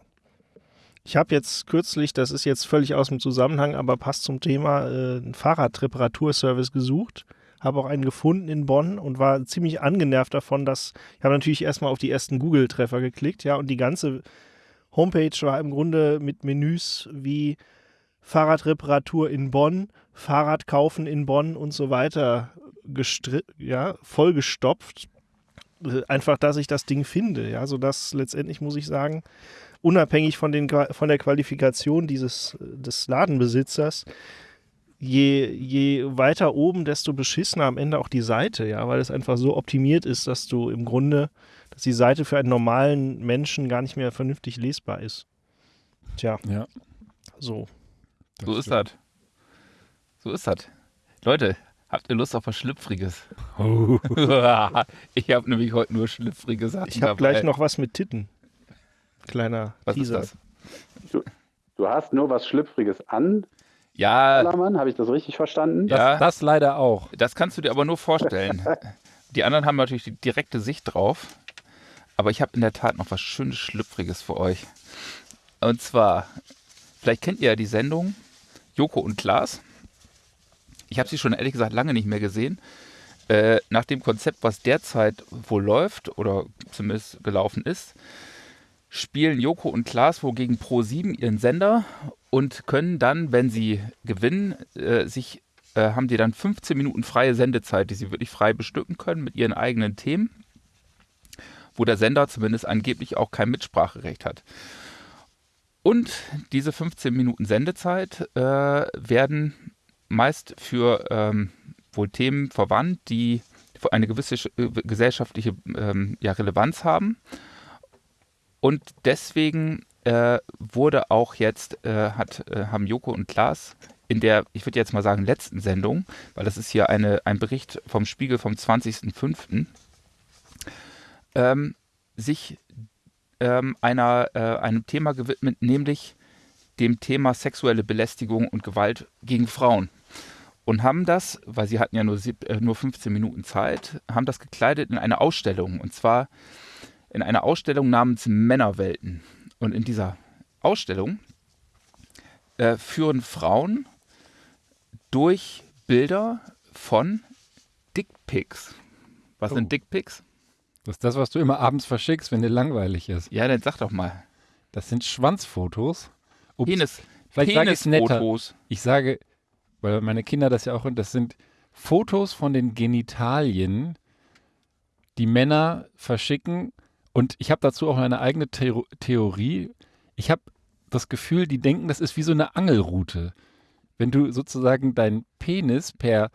Ich habe jetzt kürzlich, das ist jetzt völlig aus dem Zusammenhang, aber passt zum Thema, äh, einen Fahrradreparaturservice gesucht. Habe auch einen gefunden in Bonn und war ziemlich angenervt davon, dass ich habe natürlich erstmal auf die ersten Google-Treffer geklickt, ja, und die ganze Homepage war im Grunde mit Menüs wie Fahrradreparatur in Bonn, Fahrrad kaufen in Bonn und so weiter ja, vollgestopft. Äh, Einfach, dass ich das Ding finde, ja, sodass letztendlich muss ich sagen, unabhängig von, den, von der Qualifikation dieses äh, des Ladenbesitzers, je, je weiter oben, desto beschissener am Ende auch die Seite, ja, weil es einfach so optimiert ist, dass du im Grunde, dass die Seite für einen normalen Menschen gar nicht mehr vernünftig lesbar ist. Tja,
Ja,
so.
So ist das. So ist das. Leute, habt ihr Lust auf was Schlüpfriges?
Oh.
ich habe nämlich heute nur schlüpfrige Sachen
Ich habe gleich noch was mit Titten. Kleiner
Was
Teaser.
ist das?
Du hast nur was Schlüpfriges an,
Ja,
habe ich das richtig verstanden?
Das,
Ja.
das leider auch.
das kannst du dir aber nur vorstellen. Die anderen haben natürlich die direkte Sicht drauf. Aber ich habe in der Tat noch was schönes Schlüpfriges für euch. Und zwar, vielleicht kennt ihr ja die Sendung Joko und Klaas. Ich habe sie schon ehrlich gesagt lange nicht mehr gesehen. Äh, nach dem Konzept, was derzeit wohl läuft oder zumindest gelaufen ist, spielen Joko und Klaas wohl gegen Pro7 ihren Sender und können dann, wenn sie gewinnen, äh, sich äh, haben die dann 15 Minuten freie Sendezeit, die sie wirklich frei bestücken können mit ihren eigenen Themen, wo der Sender zumindest angeblich auch kein Mitspracherecht hat. Und diese 15 Minuten Sendezeit äh, werden meist für ähm, wohl Themen verwandt, die eine gewisse äh, gesellschaftliche ähm, ja, Relevanz haben. Und deswegen äh, wurde auch jetzt, äh, hat, äh, haben Joko und Klaas in der, ich würde jetzt mal sagen, letzten Sendung, weil das ist hier eine, ein Bericht vom Spiegel vom 20.05., ähm, sich ähm, einer, äh, einem Thema gewidmet, nämlich dem Thema sexuelle Belästigung und Gewalt gegen Frauen. Und haben das, weil sie hatten ja nur, sieb, äh, nur 15 Minuten Zeit, haben das gekleidet in eine Ausstellung. Und zwar in einer Ausstellung namens Männerwelten. Und in dieser Ausstellung äh, führen Frauen durch Bilder von Dickpics. Was
Oh.
sind Dickpics?
Das ist das, was du immer abends verschickst, wenn dir langweilig ist.
Ja, dann sag doch mal.
Das sind Schwanzfotos. Ups.
Penis,
Vielleicht sage ich.
Penisfotos.
Ich sage, weil meine Kinder das ja auch, das sind Fotos von den Genitalien, die Männer verschicken. Und ich habe dazu auch eine eigene Theo Theorie. Ich habe das Gefühl, die denken, das ist wie so eine Angelroute. Wenn du sozusagen deinen Penis per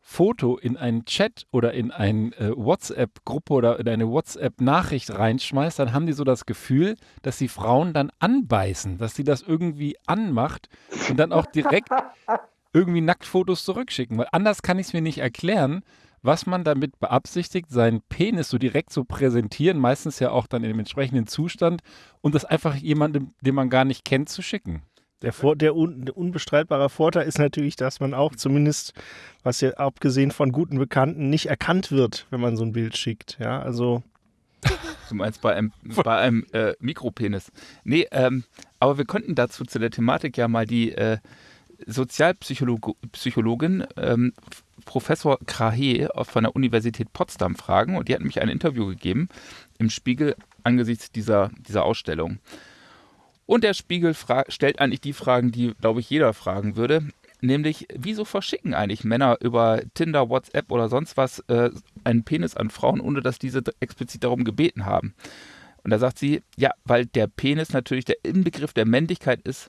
Foto in einen Chat oder in eine äh, WhatsApp-Gruppe oder in eine WhatsApp-Nachricht reinschmeißt, dann haben die so das Gefühl, dass die Frauen dann anbeißen, dass sie das irgendwie anmacht und dann auch direkt irgendwie Nacktfotos zurückschicken. Weil anders kann ich es mir nicht erklären, was man damit beabsichtigt, seinen Penis so direkt zu präsentieren, meistens ja auch dann in dem entsprechenden Zustand und das einfach jemandem, den man gar nicht kennt, zu schicken.
Der, Vor der, un der unbestreitbare Vorteil ist natürlich, dass man auch zumindest, was ja abgesehen von guten Bekannten, nicht erkannt wird, wenn man so ein Bild schickt. Ja, also.
Du meinst bei einem, bei einem äh, Mikropenis. Nee, ähm, aber wir könnten dazu zu der Thematik ja mal die äh, Sozialpsychologin ähm, Professor Krahe von der Universität Potsdam fragen. Und die hat nämlich ein Interview gegeben im Spiegel angesichts dieser, dieser Ausstellung. Und der Spiegel stellt eigentlich die Fragen, die, glaube ich, jeder fragen würde. Nämlich, wieso verschicken eigentlich Männer über Tinder, WhatsApp oder sonst was äh, einen Penis an Frauen, ohne dass diese explizit darum gebeten haben? Und da sagt sie, ja, weil der Penis natürlich der Inbegriff der Männlichkeit ist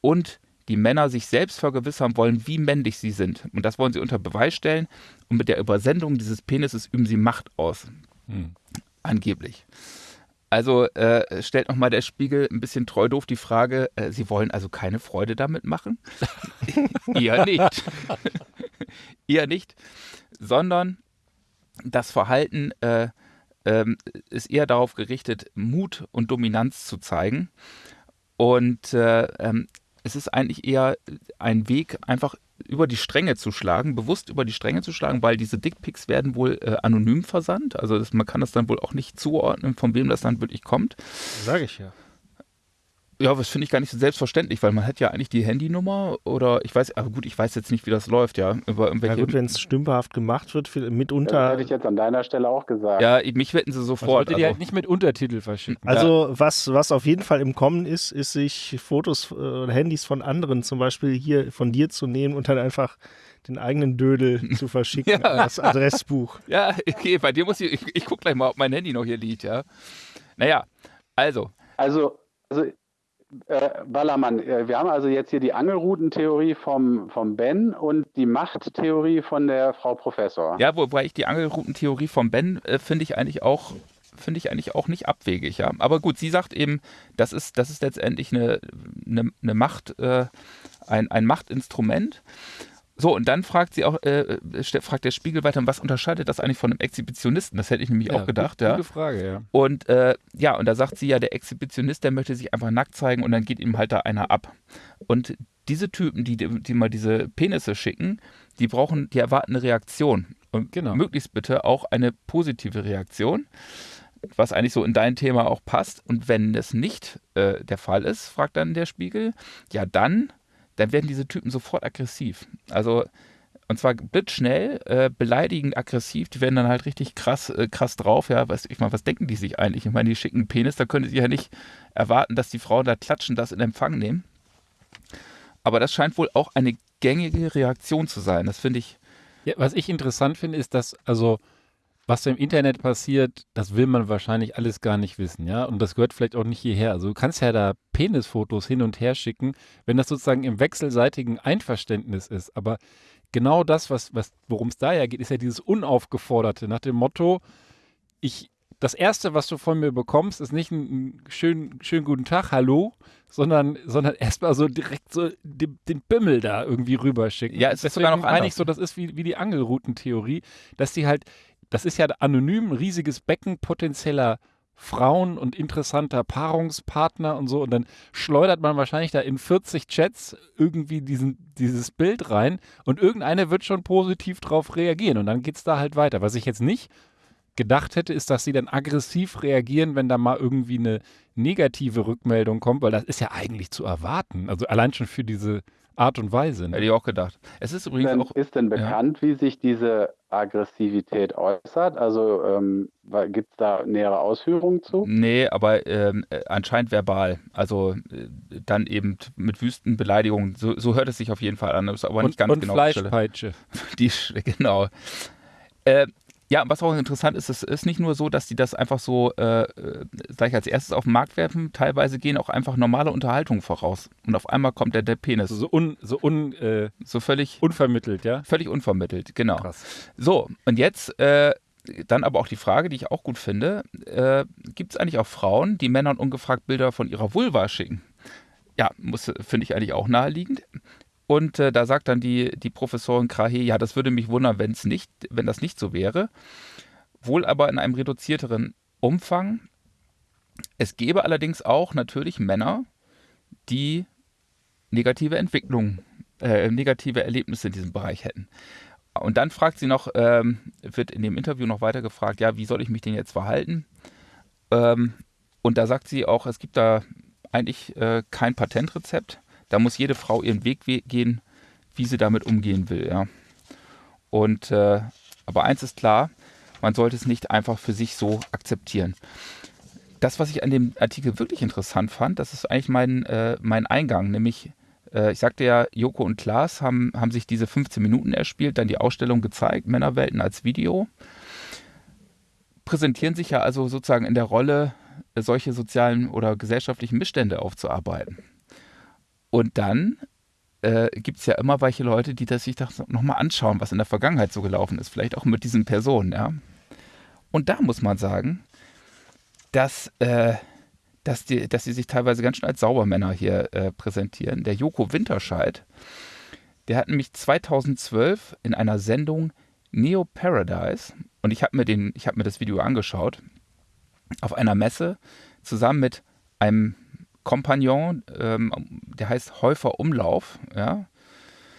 und die Männer sich selbst vergewissern wollen, wie männlich sie sind. Und das wollen sie unter Beweis stellen. Und mit der Übersendung dieses Penises üben sie Macht aus. Hm. Angeblich. Also äh, stellt nochmal der Spiegel ein bisschen treu doof die Frage, äh, Sie wollen also keine Freude damit machen? Eher nicht. Eher nicht, sondern das Verhalten äh, ähm, ist eher darauf gerichtet, Mut und Dominanz zu zeigen. Und äh, ähm, es ist eigentlich eher ein Weg, einfach über die Stränge zu schlagen, bewusst über die Stränge zu schlagen, weil diese Dickpics werden wohl äh, anonym versandt. Also das, man kann das dann wohl auch nicht zuordnen, von wem das dann wirklich kommt.
Sage ich ja.
Ja, das finde ich gar nicht so selbstverständlich, weil man hat ja eigentlich die Handynummer oder ich weiß, aber gut, ich weiß jetzt nicht, wie das läuft, ja.
Über ja gut, wenn es stümperhaft gemacht wird, mitunter.
Das hätte ich jetzt an deiner Stelle auch gesagt.
Ja, mich wetten sie sofort.
Also, die halt nicht mit Untertitel verschicken.
Also ja. was, was auf jeden Fall im Kommen ist, ist sich Fotos oder äh, Handys von anderen, zum Beispiel hier von dir zu nehmen und dann einfach den eigenen Dödel zu verschicken ja. als Adressbuch.
Ja, okay, bei dir muss ich, ich, ich gucke gleich mal, ob mein Handy noch hier liegt, ja. Naja, also.
Also, also äh, Ballermann, äh, wir haben also jetzt hier die Angelroutentheorie vom, vom Ben und die Machttheorie von der Frau Professor.
Ja, wobei ich die Angelroutentheorie vom Ben äh, finde ich eigentlich auch finde ich eigentlich auch nicht abwegig, ja. Aber gut, sie sagt eben, das ist, das ist letztendlich eine, eine, eine Macht, äh, ein, ein Machtinstrument. So, und dann fragt sie auch, äh, fragt der Spiegel weiter, was unterscheidet das eigentlich von einem Exhibitionisten? Das hätte ich nämlich ja, auch gedacht,
gute,
ja.
Gute Frage, ja.
Und äh, ja, und da sagt sie ja, der Exhibitionist, der möchte sich einfach nackt zeigen und dann geht ihm halt da einer ab. Und diese Typen, die, die mal diese Penisse schicken, die brauchen, die erwarten eine Reaktion. Und genau. möglichst bitte auch eine positive Reaktion, was eigentlich so in dein Thema auch passt. Und wenn es nicht äh, der Fall ist, fragt dann der Spiegel, ja dann dann werden diese Typen sofort aggressiv. Also und zwar blitzschnell, äh, beleidigend, aggressiv. Die werden dann halt richtig krass, äh, krass drauf. Ja, was, ich meine, was denken die sich eigentlich? Ich meine, die schicken Penis, da können sie ja nicht erwarten, dass die Frauen da klatschen, das in Empfang nehmen. Aber das scheint wohl auch eine gängige Reaktion zu sein. Das finde ich.
Ja, was ich interessant finde, ist, dass, also was im Internet passiert, das will man wahrscheinlich alles gar nicht wissen, ja. Und das gehört vielleicht auch nicht hierher. Also du kannst ja da Penisfotos hin und her schicken, wenn das sozusagen im wechselseitigen Einverständnis ist. Aber genau das, was, was, worum es da ja geht, ist ja dieses Unaufgeforderte, nach dem Motto, ich, das Erste, was du von mir bekommst, ist nicht ein, schönen, schönen guten Tag, hallo, sondern, sondern erstmal so direkt so den, den Bimmel da irgendwie rüberschicken.
Ja, es ist sogar noch
eigentlich so, das ist wie, wie die Angelroutentheorie, dass die halt das ist ja anonym ein riesiges Becken potenzieller Frauen und interessanter Paarungspartner und so. Und dann schleudert man wahrscheinlich da in 40 Chats irgendwie diesen, dieses Bild rein und irgendeine wird schon positiv drauf reagieren. Und dann geht es da halt weiter. Was ich jetzt nicht gedacht hätte, ist, dass sie dann aggressiv reagieren, wenn da mal irgendwie eine negative Rückmeldung kommt, weil das ist ja eigentlich zu erwarten. Also allein schon für diese Art und Weise.
Ne? Hätte ich auch gedacht. Es ist übrigens
denn,
auch.
Ist denn bekannt, ja. wie sich diese Aggressivität äußert? Also ähm, gibt es da nähere Ausführungen zu?
Nee, aber ähm, äh, anscheinend verbal. Also äh, dann eben mit wüsten Beleidigungen. So, so, hört es sich auf jeden Fall an. Das ist aber
und,
nicht ganz
und
genau.
Fleischpeitsche.
Die, genau. Äh, Ja, was auch interessant ist, es ist nicht nur so, dass die das einfach so äh, äh, gleich als erstes auf den Markt werfen, teilweise gehen auch einfach normale Unterhaltungen voraus. Und auf einmal kommt der, der Penis.
So, un, so un, äh,
So völlig,
unvermittelt, ja?
völlig unvermittelt, genau.
Krass.
So, und jetzt äh, dann aber auch die Frage, die ich auch gut finde: äh, Gibt es eigentlich auch Frauen, die Männern ungefragt Bilder von ihrer Vulva schicken? Ja, muss, finde ich eigentlich auch naheliegend. Und äh, da sagt dann die, die Professorin Krahe, ja, das würde mich wundern, wenn's nicht, wenn das nicht so wäre. Wohl aber in einem reduzierteren Umfang. Es gäbe allerdings auch natürlich Männer, die negative Entwicklungen, äh, negative Erlebnisse in diesem Bereich hätten. Und dann fragt sie noch, ähm, wird in dem Interview noch weiter gefragt, ja, wie soll ich mich denn jetzt verhalten? Ähm, und da sagt sie auch, es gibt da eigentlich äh, kein Patentrezept. Da muss jede Frau ihren Weg we gehen, wie sie damit umgehen will. Ja. Und äh, aber eins ist klar, man sollte es nicht einfach für sich so akzeptieren. Das, was ich an dem Artikel wirklich interessant fand, das ist eigentlich mein, äh, mein Eingang, nämlich äh, ich sagte ja, Joko und Klaas haben, haben sich diese 15 Minuten erspielt, dann die Ausstellung gezeigt, Männerwelten als Video. Präsentieren sich ja also sozusagen in der Rolle, solche sozialen oder gesellschaftlichen Missstände aufzuarbeiten. Und dann äh, gibt es ja immer welche Leute, die das sich das nochmal anschauen, was in der Vergangenheit so gelaufen ist. Vielleicht auch mit diesen Personen, ja. Und da muss man sagen, dass, äh, dass, die, dass sie sich teilweise ganz schön als Saubermänner hier äh, präsentieren. Der Joko Winterscheid, der hat nämlich 2012 in einer Sendung Neo Paradise, und ich habe mir, hab mir das Video angeschaut, auf einer Messe zusammen mit einem Kompagnon, ähm, der heißt Häufer Umlauf, ja.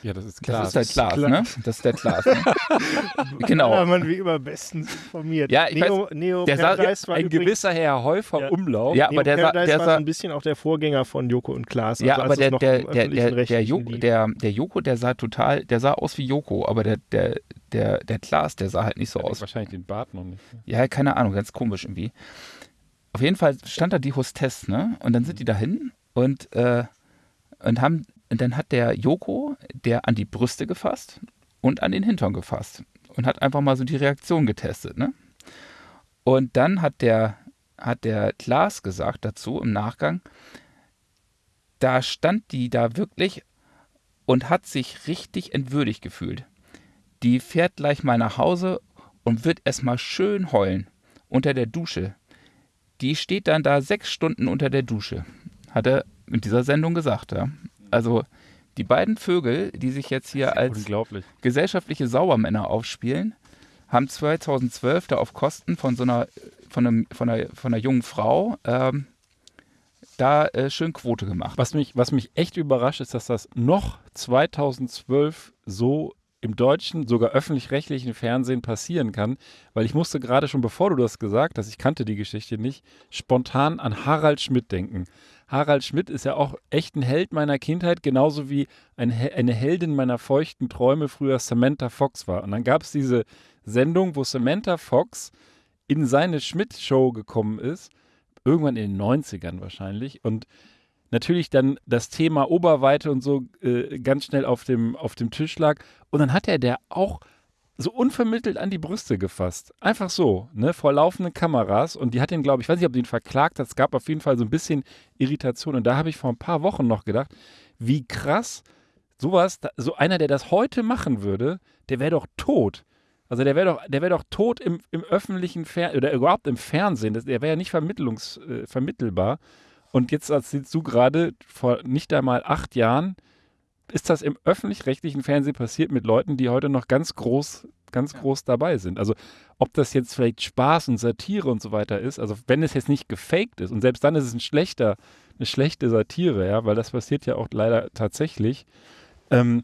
Ja, das ist klar.
Das ist der Klaas,
klar.
ne? Das ist der Klaas. Ne? genau.
Ja, man wie immer bestens informiert.
Ja, ich
Neo, Neo
der sah-
war
ein
übrigens-
gewisser Herr Häufer
Ja.
Umlauf.
Ja,
Neo
aber der sah, der
war so ein bisschen auch der Vorgänger von Joko und Klaas.
ja,
also
aber der, der, der, der, der, Joko, der, der Joko, der sah total, der sah aus wie Joko, aber der, der, der, der Klaas, der sah halt nicht so
Der
aus.
wahrscheinlich den Bart noch nicht.
Ja, keine Ahnung, ganz komisch irgendwie. Auf jeden Fall stand da die Hostess, ne? Und dann sind die dahin und, äh, und haben, und dann hat der Joko, der an die Brüste gefasst und an den Hintern gefasst und hat einfach mal so die Reaktion getestet, ne? Und dann hat der, hat der Klaas gesagt dazu im Nachgang, da stand die da wirklich und hat sich richtig entwürdigt gefühlt. Die fährt gleich mal nach Hause und wird erstmal schön heulen unter der Dusche. Die steht dann da sechs Stunden unter der Dusche, hat er in dieser Sendung gesagt. Ja. Also die beiden Vögel, die sich jetzt hier als gesellschaftliche Saubermänner aufspielen, haben 2012 da auf Kosten von so einer, von, einem, von, einer, von einer jungen Frau ähm, da äh, schön Quote gemacht.
Was mich, was mich echt überrascht, ist, dass das noch 2012 so im deutschen, sogar öffentlich-rechtlichen Fernsehen passieren kann, weil ich musste gerade schon, bevor du das gesagt hast, ich kannte die Geschichte nicht, spontan an Harald Schmidt denken. Harald Schmidt ist ja auch echt ein Held meiner Kindheit, genauso wie ein, eine Heldin meiner feuchten Träume früher Samantha Fox war. Und dann gab es diese Sendung, wo Samantha Fox in seine Schmidt-Show gekommen ist, irgendwann in den 90ern wahrscheinlich, und natürlich dann das Thema Oberweite und so äh, ganz schnell auf dem, auf dem Tisch lag. Und dann hat er der auch so unvermittelt an die Brüste gefasst. Einfach so, ne, vor laufenden Kameras. Und die hat ihn, glaube ich, weiß nicht, ob die ihn verklagt hat. Es gab auf jeden Fall so ein bisschen Irritation. Und da habe ich vor ein paar Wochen noch gedacht, wie krass sowas, so einer, der das heute machen würde, der wäre doch tot. Also der wäre doch, der wäre doch tot im, im öffentlichen Fernsehen oder überhaupt im Fernsehen. Der wäre ja nicht vermittlungs, äh, vermittelbar. Und jetzt erzählst du gerade, vor nicht einmal acht Jahren ist das im öffentlich-rechtlichen Fernsehen passiert mit Leuten, die heute noch ganz groß, ganz groß dabei sind. Also ob das jetzt vielleicht Spaß und Satire und so weiter ist, also wenn es jetzt nicht gefaked ist und selbst dann ist es ein schlechter, eine schlechte Satire, ja, weil das passiert ja auch leider tatsächlich. Ähm,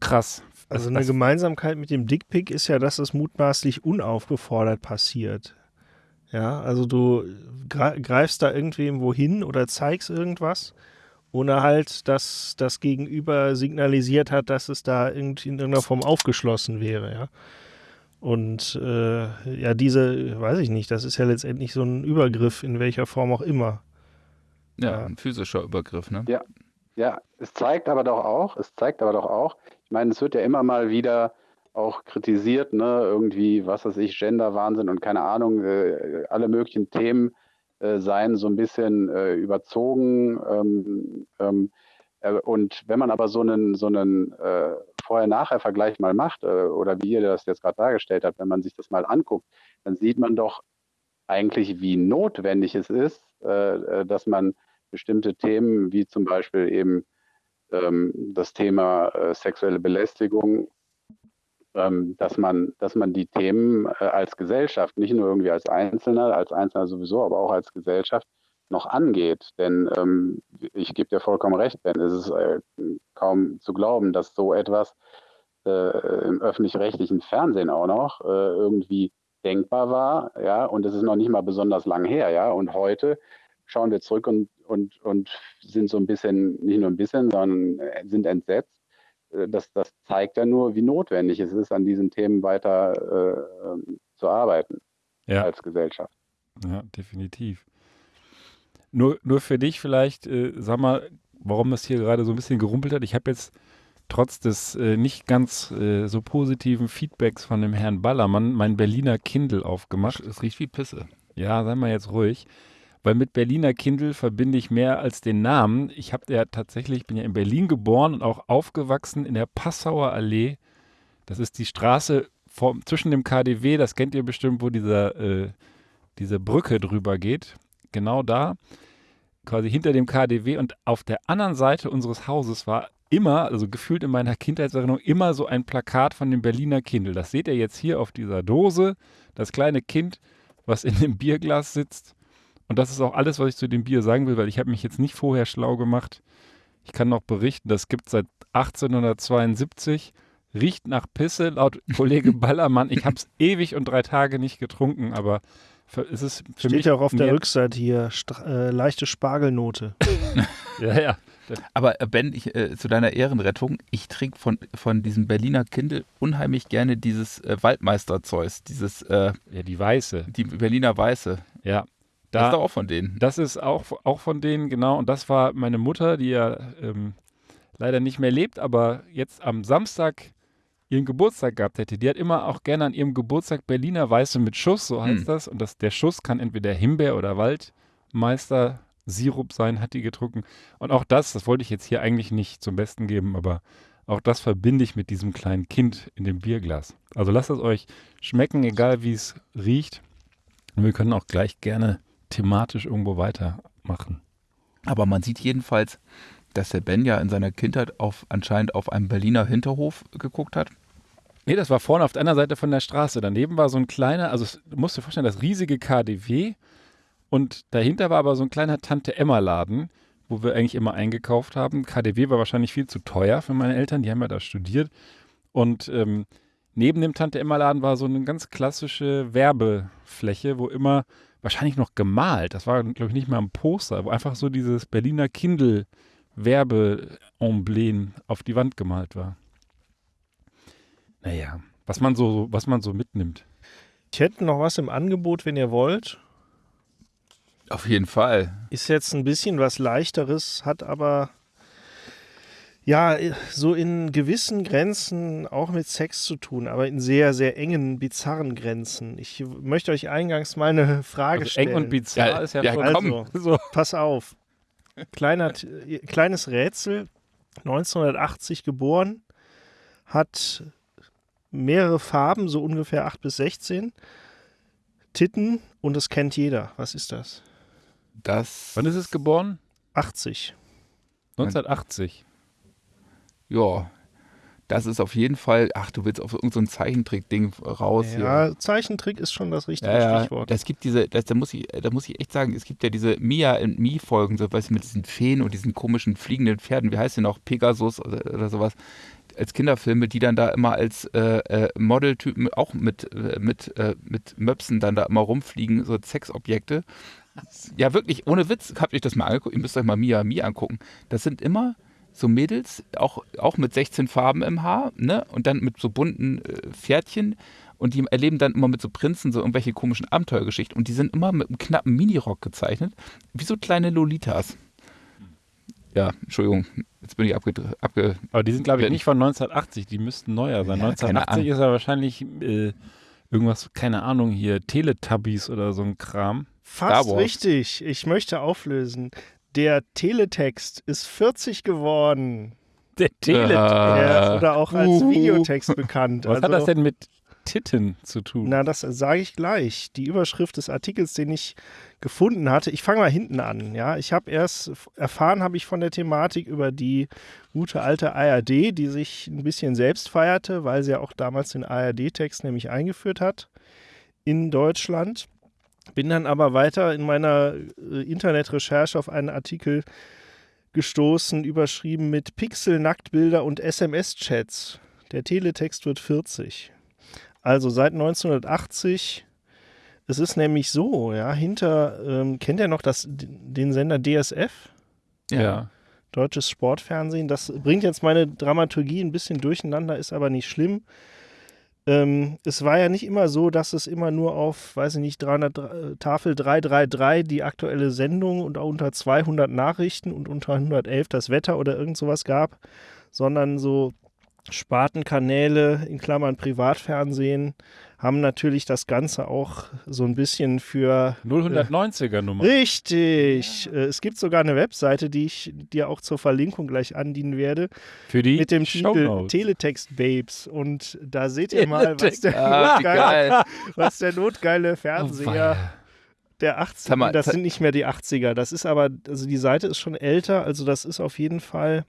krass.
Also eine Gemeinsamkeit mit dem Dickpick ist ja, dass es mutmaßlich unaufgefordert passiert. Ja, also du gre- greifst da irgendwem wohin oder zeigst irgendwas, ohne halt, dass das Gegenüber signalisiert hat, dass es da irgendwie in irgendeiner Form aufgeschlossen wäre, ja. Und äh, ja, diese, weiß ich nicht, das ist ja letztendlich so ein Übergriff, in welcher Form auch immer.
Ja,
Ja.
ein physischer Übergriff, ne?
Ja, es zeigt aber doch auch, es zeigt aber doch auch, ich meine, es wird ja immer mal wieder auch kritisiert, ne? irgendwie, was weiß ich, Genderwahnsinn und keine Ahnung, äh, alle möglichen Themen äh, seien so ein bisschen äh, überzogen. Ähm, ähm, äh, und wenn man aber so einen, so einen äh, Vorher-Nachher-Vergleich mal macht, äh, oder wie ihr das jetzt gerade dargestellt habt, wenn man sich das mal anguckt, dann sieht man doch eigentlich, wie notwendig es ist, dass man bestimmte Themen wie zum Beispiel eben ähm, das Thema sexuelle Belästigung dass man, dass man die Themen äh, als Gesellschaft, nicht nur irgendwie als Einzelner, als Einzelner sowieso, aber auch als Gesellschaft noch angeht. Denn ähm, ich gebe dir vollkommen recht, Ben, es ist äh, kaum zu glauben, dass so etwas äh, im öffentlich-rechtlichen Fernsehen auch noch äh, irgendwie denkbar war, ja, und es ist noch nicht mal besonders lang her, ja, und heute schauen wir zurück und, und, und sind so ein bisschen, nicht nur ein bisschen, sondern äh, sind entsetzt, das, das zeigt ja nur, wie notwendig es ist, an diesen Themen weiter äh, zu arbeiten ja. als Gesellschaft.
Ja, definitiv. Nur, nur für dich vielleicht, äh, sag mal, warum das hier gerade so ein bisschen gerumpelt hat. Ich habe jetzt trotz des äh, nicht ganz äh, so positiven Feedbacks von dem Herrn Ballermann mein Berliner Kindle aufgemacht.
Es riecht wie Pisse.
Ja, sei mal jetzt ruhig weil mit Berliner Kindle verbinde ich mehr als den Namen. Ich habe ja tatsächlich, ich bin ja in Berlin geboren und auch aufgewachsen in der Passauer Allee. Das ist die Straße vor, zwischen dem KDW, das kennt ihr bestimmt, wo dieser, äh, diese Brücke drüber geht. Genau da, quasi hinter dem KDW. Und auf der anderen Seite unseres Hauses war immer, also gefühlt in meiner Kindheitserinnerung, immer so ein Plakat von dem Berliner Kindle. Das seht ihr jetzt hier auf dieser Dose. Das kleine Kind, was in dem Bierglas sitzt und das ist auch alles, was ich zu dem Bier sagen will, weil ich habe mich jetzt nicht vorher schlau gemacht. Ich kann noch berichten, das gibt seit 1872, riecht nach Pisse, laut Kollege Ballermann. Ich habe es ewig und drei Tage nicht getrunken, aber für, ist es für
Steht
mich
ja auch auf der Rückseite hier, äh, leichte Spargelnote.
ja, ja.
Aber äh, Ben, ich, äh, zu deiner Ehrenrettung, ich trinke von, von diesem Berliner Kindle unheimlich gerne dieses äh, Waldmeister-Zeus, dieses
äh, Ja, die Weiße.
Die Berliner Weiße.
Ja,
da, das ist doch auch von denen.
Das ist auch, auch von denen, genau. Und das war meine Mutter, die ja ähm, leider nicht mehr lebt, aber jetzt am Samstag ihren Geburtstag gehabt hätte. Die hat immer auch gerne an ihrem Geburtstag Berliner Weiße mit Schuss, so heißt hm. das. Und das, der Schuss kann entweder Himbeer oder Waldmeister Sirup sein, hat die getrunken. Und auch das, das wollte ich jetzt hier eigentlich nicht zum Besten geben, aber auch das verbinde ich mit diesem kleinen Kind in dem Bierglas. Also lasst es euch schmecken, egal wie es riecht. Und wir können auch gleich gerne thematisch irgendwo weitermachen.
Aber man sieht jedenfalls, dass der Ben ja in seiner Kindheit auf, anscheinend auf einem Berliner Hinterhof geguckt hat.
Nee, das war vorne auf der anderen Seite von der Straße. Daneben war so ein kleiner, also du musst dir vorstellen, das riesige KDW und dahinter war aber so ein kleiner Tante-Emma-Laden, wo wir eigentlich immer eingekauft haben. KDW war wahrscheinlich viel zu teuer für meine Eltern, die haben ja da studiert. Und ähm, neben dem Tante-Emma-Laden war so eine ganz klassische Werbefläche, wo immer wahrscheinlich noch gemalt. Das war, glaube ich, nicht mal ein Poster, wo einfach so dieses Berliner Kindle-Werbeemblem auf die Wand gemalt war. Naja, was man so, was man so mitnimmt.
Ich hätte noch was im Angebot, wenn ihr wollt.
Auf jeden Fall.
Ist jetzt ein bisschen was leichteres, hat aber ja, so in gewissen Grenzen auch mit Sex zu tun, aber in sehr, sehr engen, bizarren Grenzen. Ich möchte euch eingangs mal eine Frage also stellen.
Eng und bizarr ja, ist ja,
ja schon. Also, so. pass auf. Kleiner, kleines Rätsel. 1980 geboren, hat mehrere Farben, so ungefähr 8 bis 16. Titten und das kennt jeder. Was ist das?
Das.
Wann ist es geboren?
80.
1980
ja, das ist auf jeden Fall, ach, du willst auf irgendein so Zeichentrick-Ding raus.
Ja, hier. Zeichentrick ist schon das richtige ja, Stichwort.
Es gibt diese, das, da, muss ich, da muss ich echt sagen, es gibt ja diese Mia und Me-Folgen, so weißt du, mit diesen Feen und diesen komischen fliegenden Pferden, wie heißt die noch, Pegasus oder, oder sowas, als Kinderfilme, die dann da immer als äh, äh, Modeltypen auch mit, äh, mit, äh, mit Möpsen dann da immer rumfliegen, so Sexobjekte. Ja, wirklich, ohne Witz, habt ihr das mal angeguckt, ihr müsst euch mal Mia Mi angucken. Das sind immer so Mädels, auch, auch mit 16 Farben im Haar, ne? Und dann mit so bunten äh, Pferdchen. Und die erleben dann immer mit so Prinzen so irgendwelche komischen Abenteuergeschichten. Und die sind immer mit einem knappen Minirock gezeichnet, wie so kleine Lolitas. ja, Entschuldigung, jetzt bin ich abge, abge
Aber die sind, glaube ich, nicht von 1980, die müssten neuer sein.
Ja, keine
1980 ist ja wahrscheinlich äh, irgendwas, keine Ahnung, hier, Teletubbies oder so ein Kram.
Fast richtig. Ich möchte auflösen. Der Teletext ist 40 geworden.
Der Teletext.
Äh,
oder auch als
uhu.
Videotext bekannt.
Was
also,
hat das denn mit Titten zu tun?
Na, das sage ich gleich. Die Überschrift des Artikels, den ich gefunden hatte. Ich fange mal hinten an. Ja, ich habe erst erfahren, habe ich von der Thematik über die gute alte ARD, die sich ein bisschen selbst feierte, weil sie ja auch damals den ARD-Text nämlich eingeführt hat in Deutschland. Bin dann aber weiter in meiner äh, Internetrecherche auf einen Artikel gestoßen, überschrieben mit Pixel, Nacktbilder und SMS-Chats. Der Teletext wird 40. Also seit 1980. Es ist nämlich so, ja, hinter, ähm, kennt ihr noch das, den Sender DSF?
ja.
Deutsches Sportfernsehen. Das bringt jetzt meine Dramaturgie ein bisschen durcheinander, ist aber nicht schlimm. Ähm, es war ja nicht immer so, dass es immer nur auf, weiß ich nicht, 300, äh, Tafel 333 die aktuelle Sendung und auch unter 200 Nachrichten und unter 111 das Wetter oder irgend sowas gab, sondern so Spartenkanäle, in Klammern Privatfernsehen, haben natürlich das Ganze auch so ein bisschen für
090er Nummer.
Richtig. Äh, Es gibt sogar eine Webseite, die ich dir auch zur Verlinkung gleich andienen werde,
Für die
mit dem Titel. Teletext Babes. Und da seht ihr mal, was der,
Ah,
notgeile,
geil.
was der notgeile
Oh,
Fernseher
weia.
der 80er,
Sag mal,
das sind nicht mehr die 80er. Das ist aber, also die Seite ist schon älter, also das ist auf jeden Fall,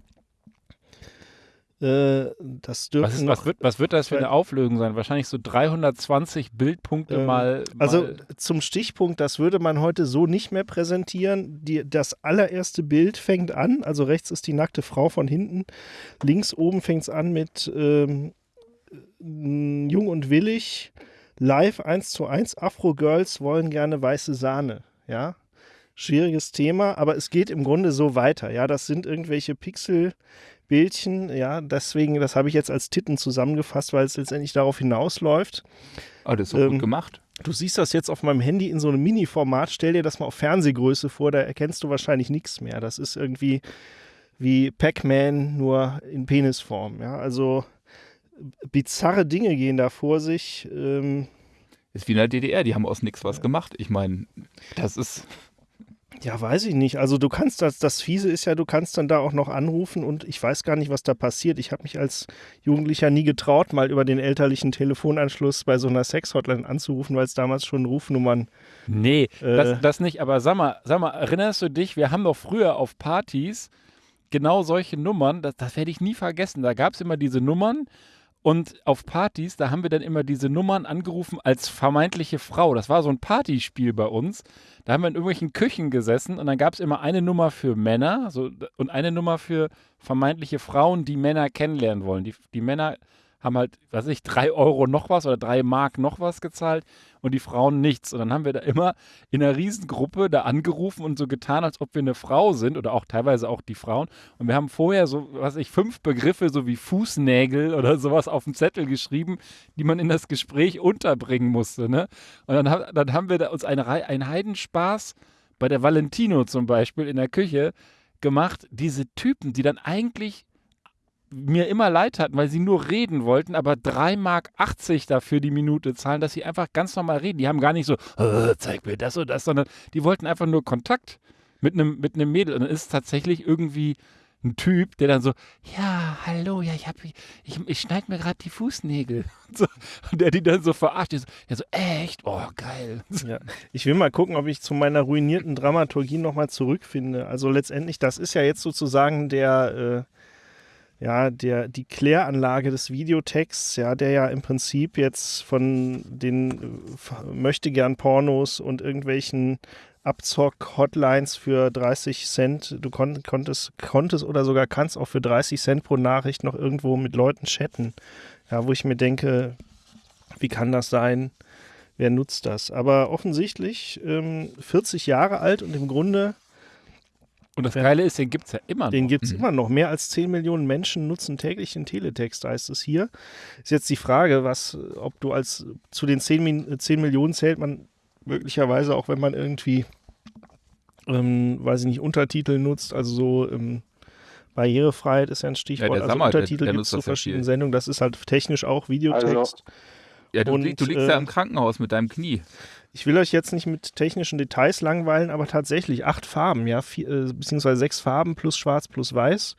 äh, das dürfen
was, ist, was, wird, was wird das für eine Auflösung sein? Wahrscheinlich so 320 Bildpunkte
Ähm,
mal,
Also
mal.
zum Stichpunkt, das würde man heute so nicht mehr präsentieren. Die, das allererste Bild fängt an, also rechts ist die nackte Frau von hinten, links oben fängt es an mit ähm, m, Jung und Willig, live 1 zu 1, Afro-Girls wollen gerne weiße Sahne, ja. Schwieriges Thema, aber es geht im Grunde so weiter, ja. Das sind irgendwelche Pixelbildchen, ja. Deswegen, das habe ich jetzt als Titten zusammengefasst, weil es letztendlich darauf hinausläuft.
Oh, das ist so
Ähm,
gut gemacht.
Du siehst das jetzt auf meinem Handy in so einem Mini-Format. Stell dir das mal auf Fernsehgröße vor, da erkennst du wahrscheinlich nichts mehr. Das ist irgendwie wie Pac-Man, nur in Penisform. Ja, also bizarre Dinge gehen da vor sich. Ähm,
Ist wie in der DDR, die haben aus nichts was gemacht. Ich meine, das ist.
Ja, weiß ich nicht. Also du kannst das, das Fiese ist ja, du kannst dann da auch noch anrufen und ich weiß gar nicht, was da passiert. Ich habe mich als Jugendlicher nie getraut, mal über den elterlichen Telefonanschluss bei so einer Sex-Hotline anzurufen, weil es damals schon Rufnummern
Nee,
äh,
das, das nicht. Aber sag mal, sag mal, erinnerst du dich, wir haben doch früher auf Partys genau solche Nummern, das, das werde ich nie vergessen. Da gab es immer diese Nummern und auf Partys, da haben wir dann immer diese Nummern angerufen als vermeintliche Frau. Das war so ein Partyspiel bei uns. Da haben wir in irgendwelchen Küchen gesessen und dann gab es immer eine Nummer für Männer so, und eine Nummer für vermeintliche Frauen, die Männer kennenlernen wollen. Die, die Männer haben halt, weiß ich, drei Euro noch was oder drei Mark noch was gezahlt und die Frauen nichts. Und dann haben wir da immer in einer Riesengruppe da angerufen und so getan, als ob wir eine Frau sind oder auch teilweise auch die Frauen. Und wir haben vorher so, was weiß ich, fünf Begriffe, so wie Fußnägel oder sowas auf dem Zettel geschrieben, die man in das Gespräch unterbringen musste. Ne? Und dann, dann haben wir da uns eine, Rei- einen Heidenspaß bei der Valentino zum Beispiel in der Küche gemacht, diese Typen, die dann eigentlich mir immer leid hatten, weil sie nur reden wollten, aber 3,80 Mark dafür die Minute zahlen, dass sie einfach ganz normal reden. Die haben gar nicht so, "Äh, zeig mir das und das, sondern die wollten einfach nur Kontakt mit einem mit Mädel. Und dann ist es tatsächlich irgendwie ein Typ, der dann so, ja, hallo, ja, ich hab, ich, ich, schneide mir gerade die Fußnägel. Und, so, und der die dann so verarscht. So, der so echt? Oh, geil.
Ja. Ich will mal gucken, ob ich zu meiner ruinierten Dramaturgie nochmal zurückfinde. Also letztendlich, das ist ja jetzt sozusagen der, äh, ja, der, die Kläranlage des Videotexts, ja, der ja im Prinzip jetzt von den äh, möchte gern Pornos und irgendwelchen Abzock-Hotlines für 30 Cent, du kon konntest, konntest oder sogar kannst auch für 30 Cent pro Nachricht noch irgendwo mit Leuten chatten. Ja, wo ich mir denke, wie kann das sein? wer nutzt das? Aber offensichtlich ähm, 40 Jahre alt und im Grunde,
Und das
Ja.
Geile ist, den gibt es ja immer
den
noch.
gibt es immer noch. Mehr als 10 Millionen Menschen nutzen täglich den Teletext, heißt es hier. Ist jetzt die Frage, was, ob du als zu den 10, Min- 10 Millionen zählt man möglicherweise auch, wenn man irgendwie, ähm, weiß ich nicht, Untertitel nutzt, also so ähm, Barrierefreiheit ist ja ein Stichwort.
der
also
Sammer, der-
Untertitel gibt
nutzt
es zu
ja
verschiedenen
viel.
Sendungen. Das ist halt technisch auch Videotext.
Ja, du,
Und,
du liegst
äh,
ja im Krankenhaus mit deinem Knie.
Ich will euch jetzt nicht mit technischen Details langweilen, aber tatsächlich acht Farben, ja, vier, äh, beziehungsweise sechs Farben plus Schwarz plus Weiß.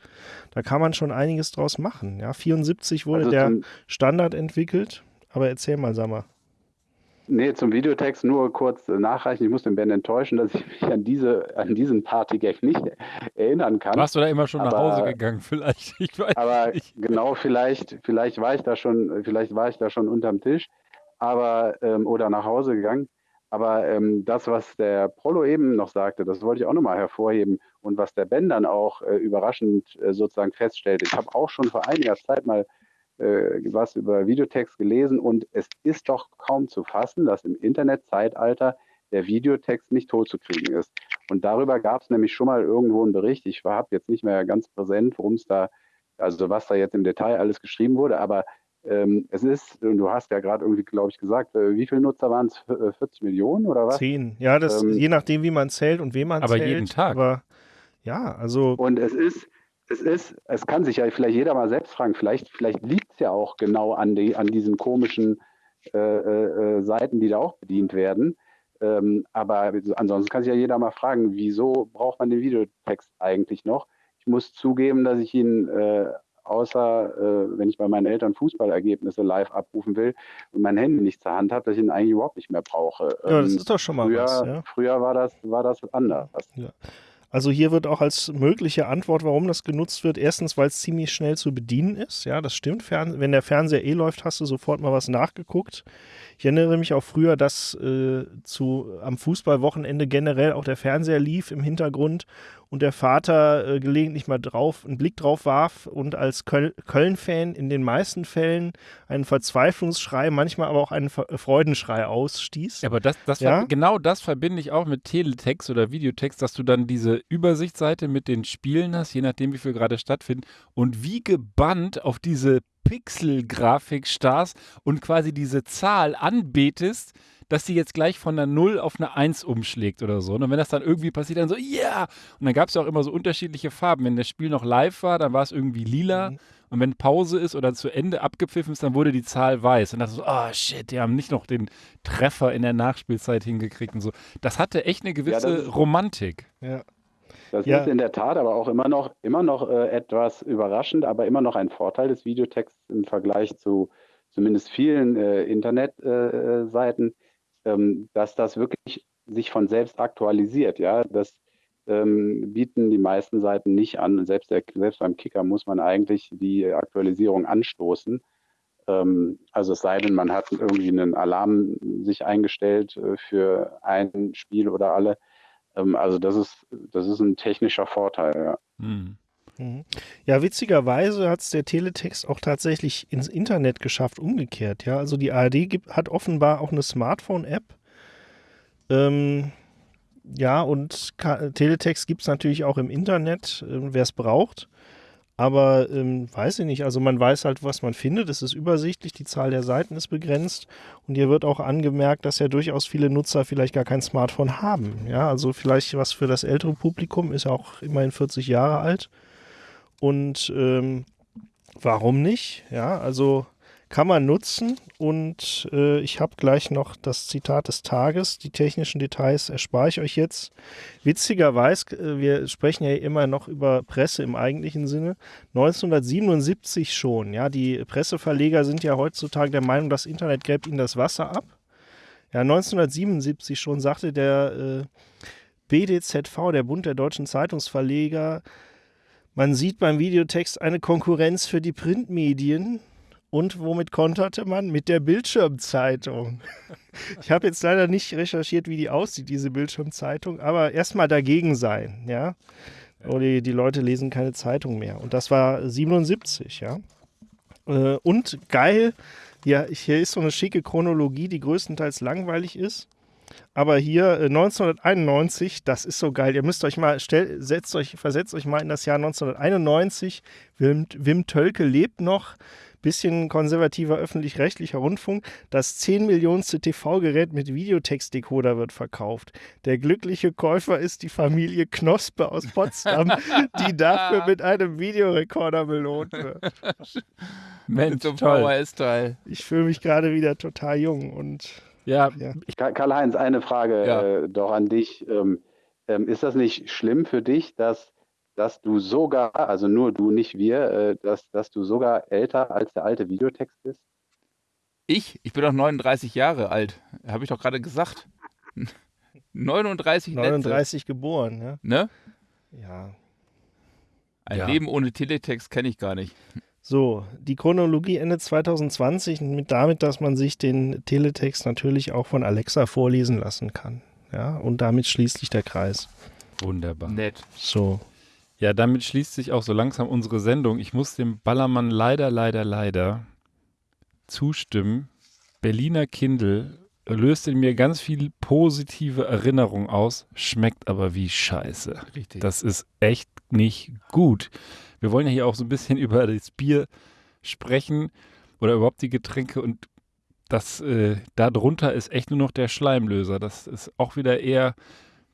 Da kann man schon einiges draus machen. Ja, 74 wurde
Also
der Standard entwickelt. Aber erzähl mal, sag mal.
Nee, zum Videotext nur kurz äh, nachreichen. Ich muss den Ben enttäuschen, dass ich mich an, diese, an diesen Partygag nicht erinnern kann.
Warst du da immer schon nach
Aber-
Hause gegangen? Vielleicht. Ich weiß
Aber
nicht.
genau, vielleicht, vielleicht war ich da schon, vielleicht war ich da schon unterm Tisch, aber ähm, oder nach Hause gegangen. Aber ähm, das, was der Prollo eben noch sagte, das wollte ich auch nochmal hervorheben. Und was der Ben dann auch äh, überraschend äh, sozusagen feststellte. Ich habe auch schon vor einiger Zeit mal was über Videotext gelesen und es ist doch kaum zu fassen, dass im Internetzeitalter der Videotext nicht totzukriegen ist. Und darüber gab es nämlich schon mal irgendwo einen Bericht. Ich habe jetzt nicht mehr ganz präsent, worum es da, also was da jetzt im Detail alles geschrieben wurde, aber ähm, es ist, und du hast ja gerade irgendwie, glaube ich, gesagt, äh, wie viele Nutzer waren es? Äh, 40 Millionen oder was?
Zehn. Ja, das
Ähm,
je nachdem, wie man zählt und wem man
Aber
zählt.
jeden Tag.
Aber ja, also
Und es ist, es ist, es kann sich ja vielleicht jeder mal selbst fragen, vielleicht, vielleicht liegt es ja auch genau an, die, an diesen komischen äh, äh, äh, Seiten, die da auch bedient werden. Ähm, aber ansonsten kann sich ja jeder mal fragen, wieso braucht man den Videotext eigentlich noch? Ich muss zugeben, dass ich ihn äh, außer, äh, wenn ich bei meinen Eltern Fußballergebnisse live abrufen will und mein Handy nicht zur Hand habe, dass ich ihn eigentlich überhaupt nicht mehr brauche.
ja, das
Ähm,
ist doch schon mal
früher,
was. Ja?
früher war das, war das anders.
Also hier wird auch als mögliche Antwort, warum das genutzt wird, erstens, weil es ziemlich schnell zu bedienen ist. Ja, das stimmt. Fern wenn der Fernseher eh läuft, hast du sofort mal was nachgeguckt. Ich erinnere mich auch früher, dass äh, zu, am Fußballwochenende generell auch der Fernseher lief im Hintergrund und der Vater äh, gelegentlich mal drauf, einen Blick drauf warf und als Köl Köln-Fan in den meisten Fällen einen Verzweiflungsschrei, manchmal aber auch einen Ver Freudenschrei ausstieß.
Ja, aber das, das
Ja?
genau das verbinde ich auch mit Teletext oder Videotext, dass du dann diese Übersichtsseite mit den Spielen hast, je nachdem, wie viel gerade stattfinden, und wie gebannt auf diese Pixel-Grafik starrst und quasi diese Zahl anbetest, dass sie jetzt gleich von einer 0 auf eine 1 umschlägt oder so. Und wenn das dann irgendwie passiert, dann so, ja! Und dann gab es ja auch immer so unterschiedliche Farben. Wenn das Spiel noch live war, dann war es irgendwie lila.
Mhm.
Und wenn Pause ist oder zu Ende abgepfiffen ist, dann wurde die Zahl weiß. Und das so, ah shit, die haben nicht noch den Treffer in der Nachspielzeit hingekriegt und so. Das hatte echt eine gewisse
ist-
Romantik.
Ja.
Das
Ja.
ist in der Tat aber auch immer noch, immer noch äh, etwas überraschend, aber immer noch ein Vorteil des Videotexts im Vergleich zu zumindest vielen äh, Internetseiten, äh, ähm, dass das wirklich sich von selbst aktualisiert. Ja, das ähm, bieten die meisten Seiten nicht an. Selbst, der, selbst beim Kicker muss man eigentlich die Aktualisierung anstoßen. Ähm, also es sei denn, man hat irgendwie einen Alarm sich eingestellt äh, für ein Spiel oder alle. Ähm, also das ist, das ist ein technischer Vorteil, ja.
Hm.
Mhm. Ja, witzigerweise hat es der Teletext auch tatsächlich ins Internet geschafft, umgekehrt. Ja, also die ARD gibt, hat offenbar auch eine Smartphone-App. Ähm, ja, und Ka Teletext gibt es natürlich auch im Internet, ähm, wer es braucht. Aber ähm, weiß ich nicht, also man weiß halt, was man findet. Es ist übersichtlich, die Zahl der Seiten ist begrenzt. Und hier wird auch angemerkt, dass ja durchaus viele Nutzer vielleicht gar kein Smartphone haben. Ja, also vielleicht was für das ältere Publikum, ist ja auch immerhin 40 Jahre alt. Und ähm, warum nicht? Ja, also kann man nutzen. Und äh, ich habe gleich noch das Zitat des Tages. Die technischen Details erspare ich euch jetzt. Witzigerweise, äh, wir sprechen ja immer noch über Presse im eigentlichen Sinne. 1977 schon. Ja, die Presseverleger sind ja heutzutage der Meinung, das Internet gräbt ihnen das Wasser ab. Ja, 1977 schon sagte der äh, BDZV, der Bund der deutschen Zeitungsverleger, man sieht beim Videotext eine Konkurrenz für die Printmedien. Und womit konterte man? Mit der Bildschirmzeitung. Ich habe jetzt leider nicht recherchiert, wie die aussieht, diese Bildschirmzeitung, aber erstmal dagegen sein, ja. Oder die, die Leute lesen keine Zeitung mehr. Und das war 77, ja. Äh, Und geil, ja, hier ist so eine schicke Chronologie, die größtenteils langweilig ist. Aber hier äh, 1991, das ist so geil. Ihr müsst euch mal, stell, setzt euch, versetzt euch mal in das Jahr 1991. Wim, Wim Tölke lebt noch. bisschen konservativer öffentlich-rechtlicher Rundfunk. Das 10 Millionenste TV-Gerät mit Videotextdecoder wird verkauft. Der glückliche Käufer ist die Familie Knospe aus Potsdam, die dafür mit einem Videorekorder belohnt wird.
Mensch,
Zum
toll.
Ich fühle mich gerade wieder total jung und
Ja,
Ja.
Ka- Karl-Heinz, eine Frage
Ja.
äh, doch an dich. Ähm, ähm, ist das nicht schlimm für dich, dass, dass du sogar, also nur du, nicht wir, äh, dass, dass du sogar älter als der alte Videotext bist?
Ich? Ich bin doch 39 Jahre alt. Habe ich doch gerade gesagt. 39 Netze.
39 geboren, ja.
Ne?
Ja.
Ein
Ja.
Leben ohne Teletext kenne ich gar nicht.
So, die Chronologie endet 2020 mit damit, dass man sich den Teletext natürlich auch von Alexa vorlesen lassen kann. Ja, und damit schließt sich der Kreis.
wunderbar.
Nett.
So.
Ja, damit schließt sich auch so langsam unsere Sendung. Ich muss dem Ballermann leider, leider, leider zustimmen. Berliner Kindle löst in mir ganz viel positive Erinnerung aus, schmeckt aber wie Scheiße.
Richtig.
Das ist echt nicht gut. Wir wollen ja hier auch so ein bisschen über das Bier sprechen oder überhaupt die Getränke und das äh, darunter ist echt nur noch der Schleimlöser. Das ist auch wieder eher.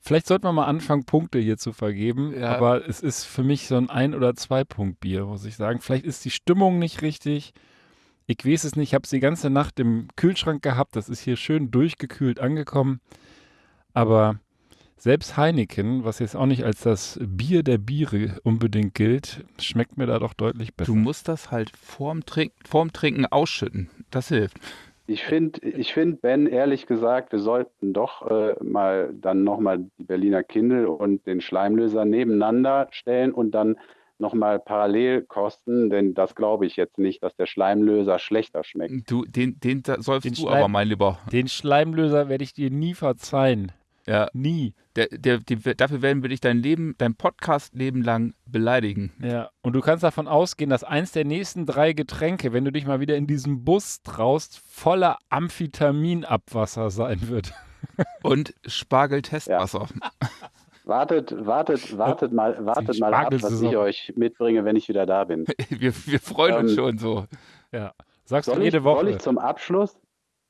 Vielleicht sollten wir mal anfangen, Punkte hier zu vergeben,
Ja.
aber es ist für mich so ein Ein- oder Zwei-Punkt-Bier, muss ich sagen. Vielleicht ist die Stimmung nicht richtig. Ich weiß es nicht. Ich habe es die ganze Nacht im Kühlschrank gehabt. Das ist hier schön durchgekühlt angekommen. Aber selbst Heineken, was jetzt auch nicht als das Bier der Biere unbedingt gilt, schmeckt mir da doch deutlich besser.
Du musst das halt vorm, Trink vorm Trinken ausschütten. Das hilft.
Ich finde, ich find, Ben, ehrlich gesagt, wir sollten doch äh, mal dann nochmal die Berliner Kindle und den Schleimlöser nebeneinander stellen und dann nochmal parallel kosten, denn das glaube ich jetzt nicht, dass der Schleimlöser schlechter schmeckt.
Du, den, den säufst
Den
du
Schleim-
aber, mein Lieber.
Den Schleimlöser werde ich dir nie verzeihen.
Ja,
Nie.
der, der, die, dafür werden wir dich dein Leben, dein Podcast-Leben lang beleidigen.
Ja. Und du kannst davon ausgehen, dass eins der nächsten drei Getränke, wenn du dich mal wieder in diesem Bus traust, voller Amphetaminabwasser sein wird.
Und Spargel-Testwasser.
Wartet, wartet, wartet mal, wartet mal ab, was ich euch mitbringe, wenn ich wieder da bin.
Wir, wir freuen uns
Ähm,
schon so.
Ja. Sagst
Soll
du
ich,
jede Woche.
soll ich zum Abschluss,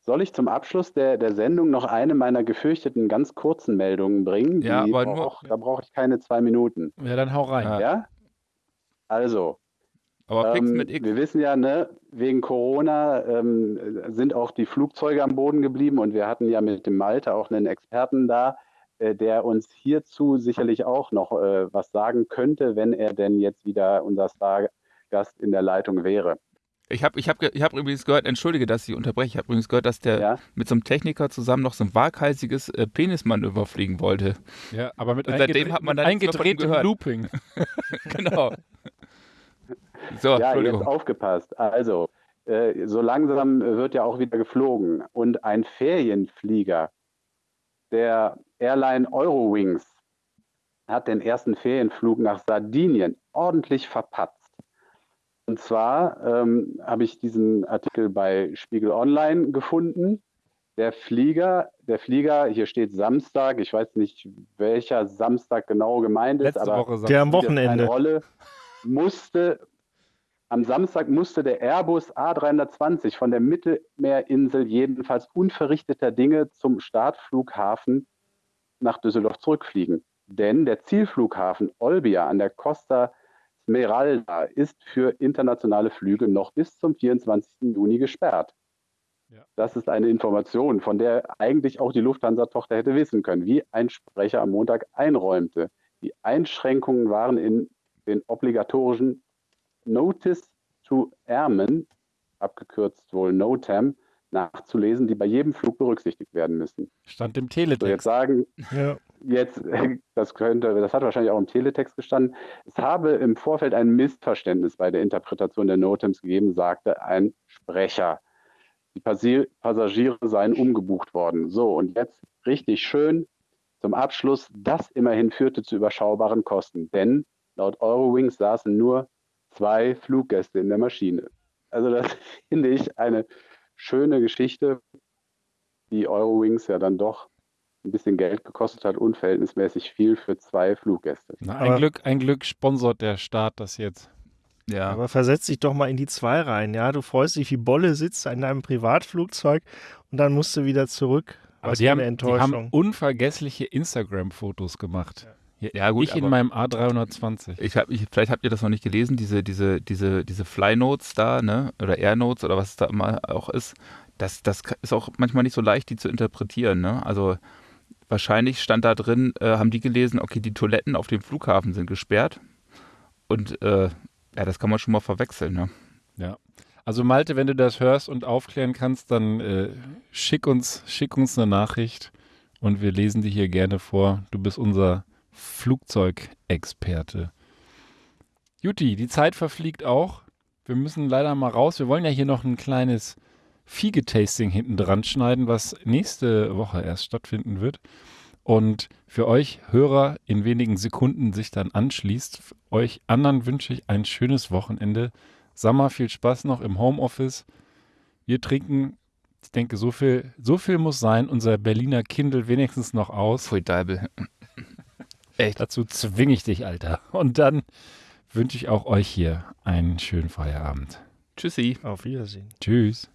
soll ich zum Abschluss der, der Sendung noch eine meiner gefürchteten ganz kurzen Meldungen bringen?
Ja,
Die
aber nur-
da brauche ich keine zwei Minuten.
ja, dann hau rein.
Ja.
Ja? Also,
Aber
ähm,
mit X.
wir wissen ja, ne, wegen Corona ähm, sind auch die Flugzeuge am Boden geblieben und wir hatten ja mit dem Malte auch einen Experten da, äh, der uns hierzu sicherlich auch noch äh, was sagen könnte, wenn er denn jetzt wieder unser Stargast in der Leitung wäre.
Ich habe ich hab, ich hab übrigens gehört, entschuldige, dass ich unterbreche, ich habe übrigens gehört, dass der
Ja?
mit so einem Techniker zusammen noch so ein waghalsiges äh, Penismanöver fliegen wollte.
Ja, aber mit,
Und
eingedre-
hat man dann
eingedrehtem
gehört.
Looping.
genau. So,
Ja, jetzt aufgepasst. Also, äh, so langsam wird ja auch wieder geflogen. Und ein Ferienflieger der Airline Eurowings hat den ersten Ferienflug nach Sardinien ordentlich verpatzt. Und zwar ähm, habe ich diesen Artikel bei Spiegel Online gefunden. Der Flieger, der Flieger, hier steht Samstag, ich weiß nicht, welcher Samstag genau gemeint ist,
Letzte
aber
Der am Wochenende.
Rolle, musste am Samstag musste der Airbus A320 von der Mittelmeerinsel jedenfalls unverrichteter Dinge zum Startflughafen nach Düsseldorf zurückfliegen. Denn der Zielflughafen Olbia an der Costa Smeralda ist für internationale Flüge noch bis zum 24. Juni gesperrt.
Ja.
Das ist eine Information, von der eigentlich auch die Lufthansa-Tochter hätte wissen können, wie ein Sprecher am Montag einräumte. Die Einschränkungen waren in den obligatorischen Notice to Airmen, abgekürzt wohl NOTAM, nachzulesen, die bei jedem Flug berücksichtigt werden müssen.
Stand im
So, jetzt
Teletext.
sagen,
Ja.
Jetzt, das könnte, das hat wahrscheinlich auch im Teletext gestanden. Es habe im Vorfeld ein Missverständnis bei der Interpretation der NOTAMs gegeben, sagte ein Sprecher. Die Passagiere seien umgebucht worden. So, und jetzt richtig schön zum Abschluss. Das immerhin führte zu überschaubaren Kosten, denn laut Eurowings saßen nur zwei Fluggäste in der Maschine. Also das finde ich eine schöne Geschichte, die Eurowings ja dann doch ein bisschen Geld gekostet hat, unverhältnismäßig viel für zwei Fluggäste.
Na, ein,
Aber-
Glück, ein Glück sponsort der Staat das jetzt.
Ja.
Aber versetz dich doch mal in die zwei rein, ja. Du freust dich wie Bolle, sitzt in deinem Privatflugzeug und dann musst du wieder zurück.
Aber
Was
die haben,
eine
die haben
Enttäuschung.
unvergessliche Instagram-Fotos gemacht.
Ja, gut,
ich in meinem A320.
Ich hab, ich, vielleicht habt ihr das noch nicht gelesen, diese, diese, diese, diese Fly-Notes da, ne? Oder Air-Notes oder was es da immer auch ist. Das, das ist auch manchmal nicht so leicht, die zu interpretieren, ne? Also wahrscheinlich stand da drin, äh, haben die gelesen, okay, die Toiletten auf dem Flughafen sind gesperrt. Und äh, ja, das kann man schon mal verwechseln, ne?
Also Malte, wenn du das hörst und aufklären kannst, dann äh, schick, uns, schick uns eine Nachricht und wir lesen die hier gerne vor. Du bist unser Flugzeugexperte. Juti, die Zeit verfliegt auch. Wir müssen leider mal raus. Wir wollen ja hier noch ein kleines Fiege-Tasting hinten dran schneiden, was nächste Woche erst stattfinden wird. Und für euch Hörer in wenigen Sekunden sich dann anschließt. Euch anderen wünsche ich ein schönes Wochenende. Sammer, viel Spaß noch im Homeoffice. Wir trinken, ich denke, so viel, so viel muss sein, unser Berliner Kindle wenigstens noch aus.
Pfui Deibel. Echt?
Dazu zwinge ich dich, Alter. Und dann wünsche ich auch euch hier einen schönen Feierabend.
Tschüssi.
Auf Wiedersehen.
Tschüss.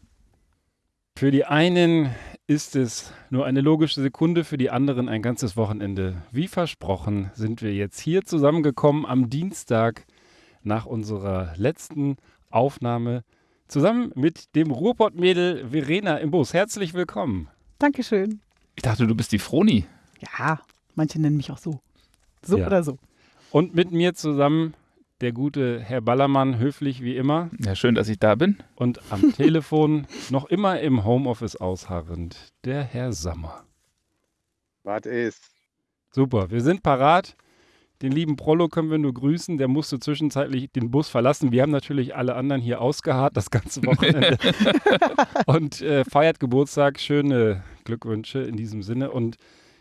Für die einen ist es nur eine logische Sekunde, für die anderen ein ganzes Wochenende. Wie versprochen sind wir jetzt hier zusammengekommen am Dienstag nach unserer letzten Aufnahme zusammen mit dem Ruhrpott-Mädel Verena im Bus. Herzlich willkommen.
Dankeschön.
Ich dachte, du bist die Froni.
Ja, manche nennen mich auch so. So
Ja.
oder so.
Und mit mir zusammen der gute Herr Ballermann, höflich wie immer.
Ja, schön, dass ich da bin.
Und am Telefon noch immer im Homeoffice ausharrend, der Herr Sammer.
Was ist?
Super, wir sind parat. Den lieben Prollo können wir nur grüßen. Der musste zwischenzeitlich den Bus verlassen. Wir haben natürlich alle anderen hier ausgeharrt das ganze Wochenende und äh, feiert Geburtstag. Schöne Glückwünsche in diesem Sinne. Und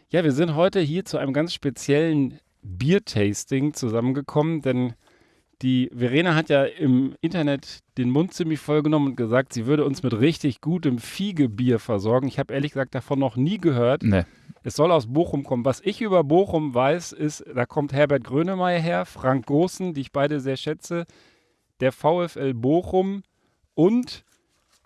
ja, wir sind heute hier zu einem ganz speziellen Biertasting zusammengekommen, denn die Verena hat ja im Internet den Mund ziemlich voll genommen und gesagt, sie würde uns mit richtig gutem Fiegebier versorgen. Ich habe ehrlich gesagt davon noch nie gehört.
Ne.
Es soll aus Bochum kommen. Was ich über Bochum weiß, ist, da kommt Herbert Grönemeyer her, Frank Goossen, die ich beide sehr schätze, der VfL Bochum und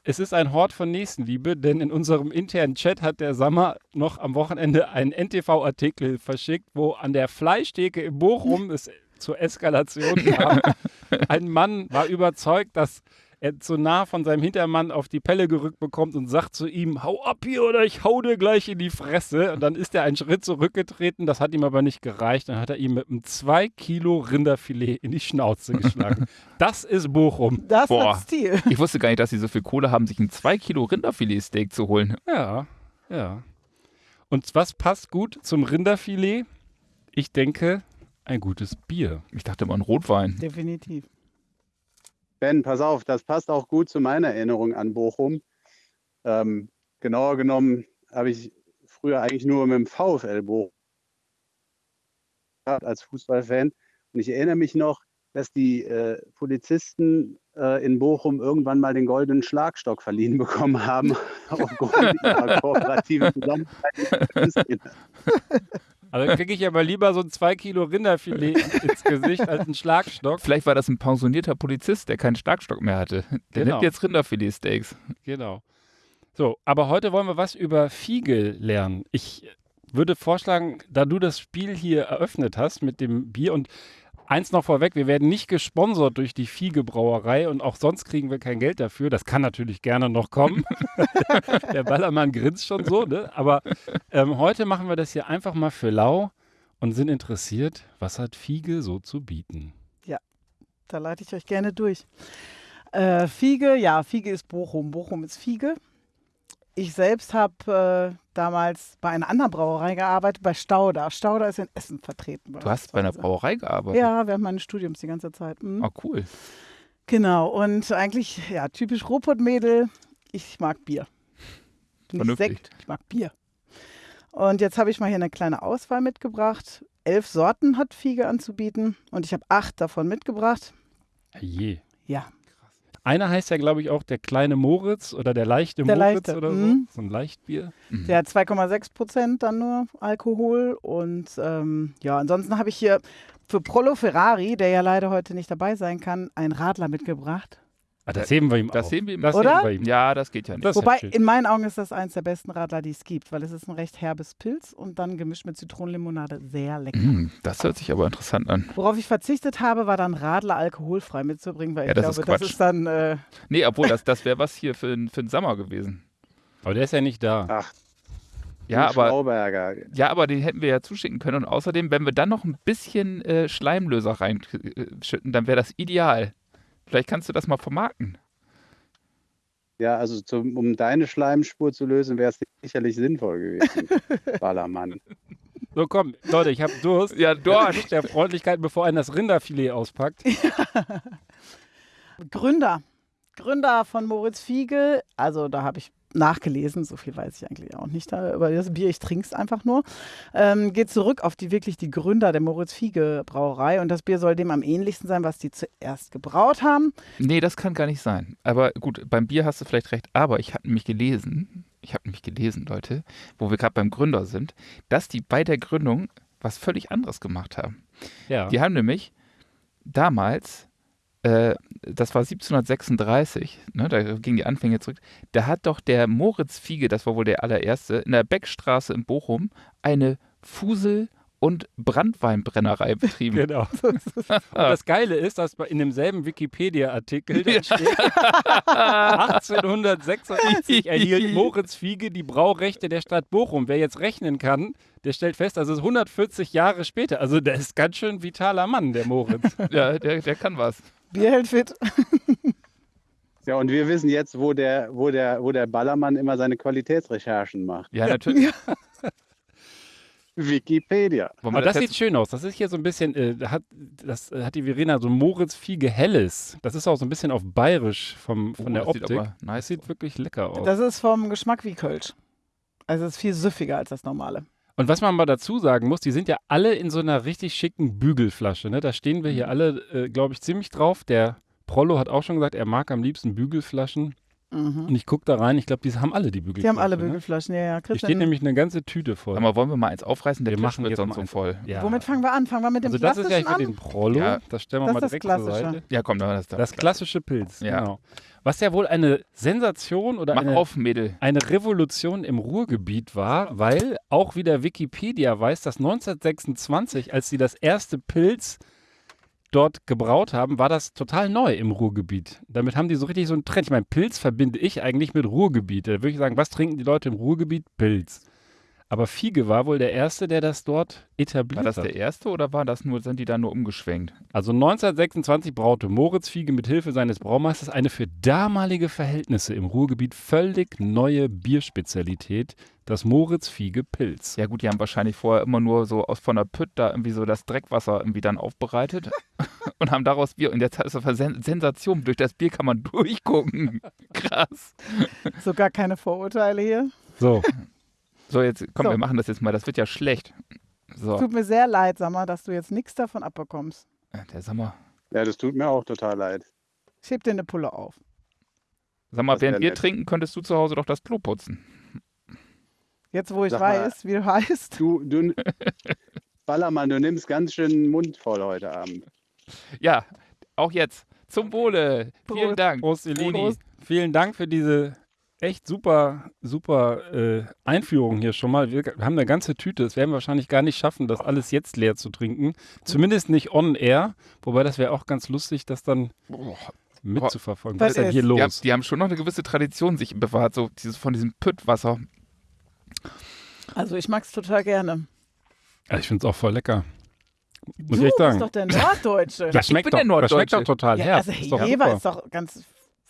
es ist ein Hort von Nächstenliebe, denn in unserem internen Chat hat der Sammer noch am Wochenende einen NTV-Artikel verschickt, wo an der Fleischtheke in Bochum es zur Eskalation kam. Ein Mann war überzeugt, dass er zu nah von seinem Hintermann auf die Pelle gerückt bekommt und sagt zu ihm, hau ab hier oder ich hau dir gleich in die Fresse. Und dann ist er einen Schritt zurückgetreten, das hat ihm aber nicht gereicht. Dann hat er ihm mit einem 2 Kilo Rinderfilet in die Schnauze geschlagen. das ist Bochum.
Das
Boah.
hat Stil.
Ich wusste gar nicht, dass sie so viel Kohle haben, sich ein 2 Kilo Rinderfilet-Steak zu holen.
Ja, ja. Und was passt gut zum Rinderfilet? Ich denke, ein gutes Bier.
Ich dachte immer ein Rotwein.
Definitiv.
Ben, pass auf, das passt auch gut zu meiner Erinnerung an Bochum. Ähm, genauer genommen habe ich früher eigentlich nur mit dem VfL Bochum gehabt als Fußballfan. Und ich erinnere mich noch, dass die äh, Polizisten äh, in Bochum irgendwann mal den goldenen Schlagstock verliehen bekommen haben, aufgrund ihrer kooperativen Zusammenarbeit.
Also kriege ich aber lieber so ein 2 Kilo Rinderfilet ins Gesicht als einen Schlagstock.
Vielleicht war das ein pensionierter Polizist, der keinen Schlagstock mehr hatte. Der
Genau.
nimmt jetzt Rinderfilet-Steaks.
Genau. So, aber heute wollen wir was über Fiege lernen. Ich würde vorschlagen, da du das Spiel hier eröffnet hast mit dem Bier und eins noch vorweg, wir werden nicht gesponsert durch die Fiege Brauerei und auch sonst kriegen wir kein Geld dafür. Das kann natürlich gerne noch kommen. Der Ballermann grinst schon so, ne? Aber ähm, heute machen wir das hier einfach mal für lau und sind interessiert, was hat Fiege so zu bieten.
Da leite ich euch gerne durch. Äh, Fiege, ja, Fiege ist Bochum. Bochum ist Fiege. Ich selbst habe äh, damals bei einer anderen Brauerei gearbeitet, bei Stauder. Stauder ist in Essen vertreten.
Du hast bei einer
Brauerei.
Gearbeitet?
Ja, während meines Studiums die ganze Zeit. Mhm.
Ah, cool.
Genau, und eigentlich, ja, typisch Ruhrpott-Mädel, ich mag Bier. Nicht
Vernünftig.
Sekt, ich mag Bier. Und jetzt habe ich mal hier eine kleine Auswahl mitgebracht. Elf Sorten hat Fiege anzubieten und ich habe acht davon mitgebracht.
Je.
Ja,
Einer heißt ja, glaube ich, auch der kleine Moritz oder der leichte
Der
Moritz
Leichte,
oder so.
mhm.
So ein Leichtbier.
Mhm.
der hat 2,6 Prozent dann nur Alkohol. Und ähm, ja, ansonsten habe ich hier für Prolo Ferrari, der ja leider heute nicht dabei sein kann, einen Radler mitgebracht.
Ah, das heben wir ihm
Das
auf.
sehen wir ihm.
Das
Oder?
heben wir ihm.
Ja, das geht ja nicht.
Das ist
Wobei,
ja
in meinen Augen ist das eins der besten Radler, die es gibt, weil es ist ein recht herbes Pilz und dann gemischt mit Zitronenlimonade sehr lecker.
Hm, das hört sich aber interessant an.
Worauf ich verzichtet habe, war dann Radler alkoholfrei mitzubringen, weil
Ja,
ich
das ist
glaube, das
Quatsch.
ist dann äh,
Nee, obwohl, das, das wäre was hier für, den- für den Sommer gewesen.
Aber der ist ja nicht da.
Ach,
Ja, aber, ja, aber den hätten wir ja zuschicken können. Und außerdem, wenn wir dann noch ein bisschen äh, Schleimlöser reinschütten, dann wäre das ideal. Vielleicht kannst du das mal vermarkten.
Ja, also zum, um deine Schleimspur zu lösen, wäre es sicherlich sinnvoll gewesen. Ballermann.
So, komm, Leute, ich habe Durst.
Ja,
Durst der Freundlichkeit, bevor einer das Rinderfilet auspackt.
Gründer. Gründer von Moritz Fiege. Also da habe ich nachgelesen, so viel weiß ich eigentlich auch nicht da über das Bier, ich trinke es einfach nur. Ähm, geht zurück auf die wirklich die Gründer der Moritz Fiege Brauerei und das Bier soll dem am ähnlichsten sein, was die zuerst gebraut haben.
Nee, das kann gar nicht sein. Aber gut, beim Bier hast du vielleicht recht. Aber ich habe nämlich gelesen, ich habe nämlich gelesen, Leute, wo wir gerade beim Gründer sind, dass die bei der Gründung was völlig anderes gemacht haben.
Ja.
Die haben nämlich damals, äh, das war 1736, ne, da gingen die Anfänge zurück, da hat doch der Moritz Fiege, das war wohl der allererste, in der Beckstraße in Bochum eine Fusel- und Brandweinbrennerei betrieben.
Genau. Und das Geile ist, dass in demselben Wikipedia-Artikel steht, 1886 erhielt Moritz Fiege die Braurechte der Stadt Bochum. Wer jetzt rechnen kann, der stellt fest, ist 140 Jahre später. Also der ist ganz schön vitaler Mann, der Moritz.
ja, der, der kann was.
Bier hält fit.
Ja, und wir wissen jetzt, wo der, wo der, wo der Ballermann immer seine Qualitätsrecherchen macht.
Ja, natürlich.
Wikipedia.
Wollen wir
Aber das
jetzt-
sieht schön aus. Das ist hier so ein bisschen, äh, da hat, das äh, hat die Verena so Moritz Fiege Helles. Das ist auch so ein bisschen auf bayerisch vom, von
Oh,
der
das sieht
Optik.
aber nice
Das sieht wirklich lecker aus.
Das ist vom Geschmack wie Kölsch. Also es ist viel süffiger als das normale.
Und was man mal dazu sagen muss, die sind ja alle in so einer richtig schicken Bügelflasche. Ne? Da stehen wir
Mhm.
hier alle, äh, glaube ich, ziemlich drauf. Der Prollo hat auch schon gesagt, er mag am liebsten Bügelflaschen.
Mhm.
Und ich gucke da rein, ich glaube, die haben alle die
Die
Bügelflaschen.
haben alle
Ne?
Bügelflaschen, ja, ja.
Hier
Christian,
steht nämlich eine ganze Tüte voll.
Mal, wollen wir mal eins aufreißen? Der
Wir
Tisch
machen
wird
jetzt
sonst so voll.
Ja.
Womit fangen wir an? Fangen wir mit dem
also das ist ja für
an?
den Prollo.
Ja.
Das stellen wir
Das
mal direkt zur. Seite.
Ja, komm, dann das da.
Das klassische Pilz,
Ja.
genau. Was ja wohl eine Sensation oder
Mach
eine,
auf,
eine Revolution im Ruhrgebiet war, weil auch wieder Wikipedia weiß, dass 1926, als sie das erste Pilz dort gebraut haben, war das total neu im Ruhrgebiet. Damit haben die so richtig so einen Trend. Ich meine, Pilz verbinde ich eigentlich mit Ruhrgebiet. Da würde ich sagen, was trinken die Leute im Ruhrgebiet? Pilz. Aber Fiege war wohl der Erste, der das dort etabliert
War das
hat.
der erste oder war das nur, sind die da nur umgeschwenkt?
Also 1926 braute Moritz Fiege mit Hilfe seines Braumeisters eine für damalige Verhältnisse im Ruhrgebiet völlig neue Bierspezialität, das Moritz Fiege Pilz.
Ja gut, die haben wahrscheinlich vorher immer nur so aus von der Pütt da irgendwie so das Dreckwasser irgendwie dann aufbereitet und haben daraus Bier. Und jetzt ist das eine Sen Sensation. Durch das Bier kann man durchgucken. Krass.
So gar keine Vorurteile hier.
So,
So, jetzt komm,
So.
wir machen das jetzt mal. Das wird ja schlecht. So,
Tut mir sehr leid, sag mal, dass du jetzt nichts davon abbekommst.
der, sag mal,
Ja, das tut mir auch total leid.
Ich heb dir eine Pulle auf.
sag mal während wir
nett.
trinken, könntest du zu Hause doch das Klo putzen.
Jetzt, wo ich
Sag mal.
weiß, wie du heißt.
Du, du, Ballermann, du nimmst ganz schön den Mund voll heute Abend.
Ja, auch jetzt. Zum Wohle. Vielen
Prost.
Dank.
Prost.
Prost.
Vielen Dank für diese echt super, super äh, Einführung hier schon mal. Wir haben eine ganze Tüte. Das werden wir wahrscheinlich gar nicht schaffen, das alles jetzt leer zu trinken. Zumindest nicht on air. Wobei das wäre auch ganz lustig, das dann mitzuverfolgen.
Was
Was ist denn hier
Die haben,
los?
die haben schon noch eine gewisse Tradition sich bewahrt, so dieses, von diesem Püttwasser.
Also ich mag's total gerne.
Ja, ich finde es auch voll lecker. Muss
du
ich echt sagen.
bist doch der Norddeutsche.
Das schmeckt,
bin
doch,
der
das schmeckt
Norddeutsche.
doch total
ja,
herb.
also Jever ist doch ganz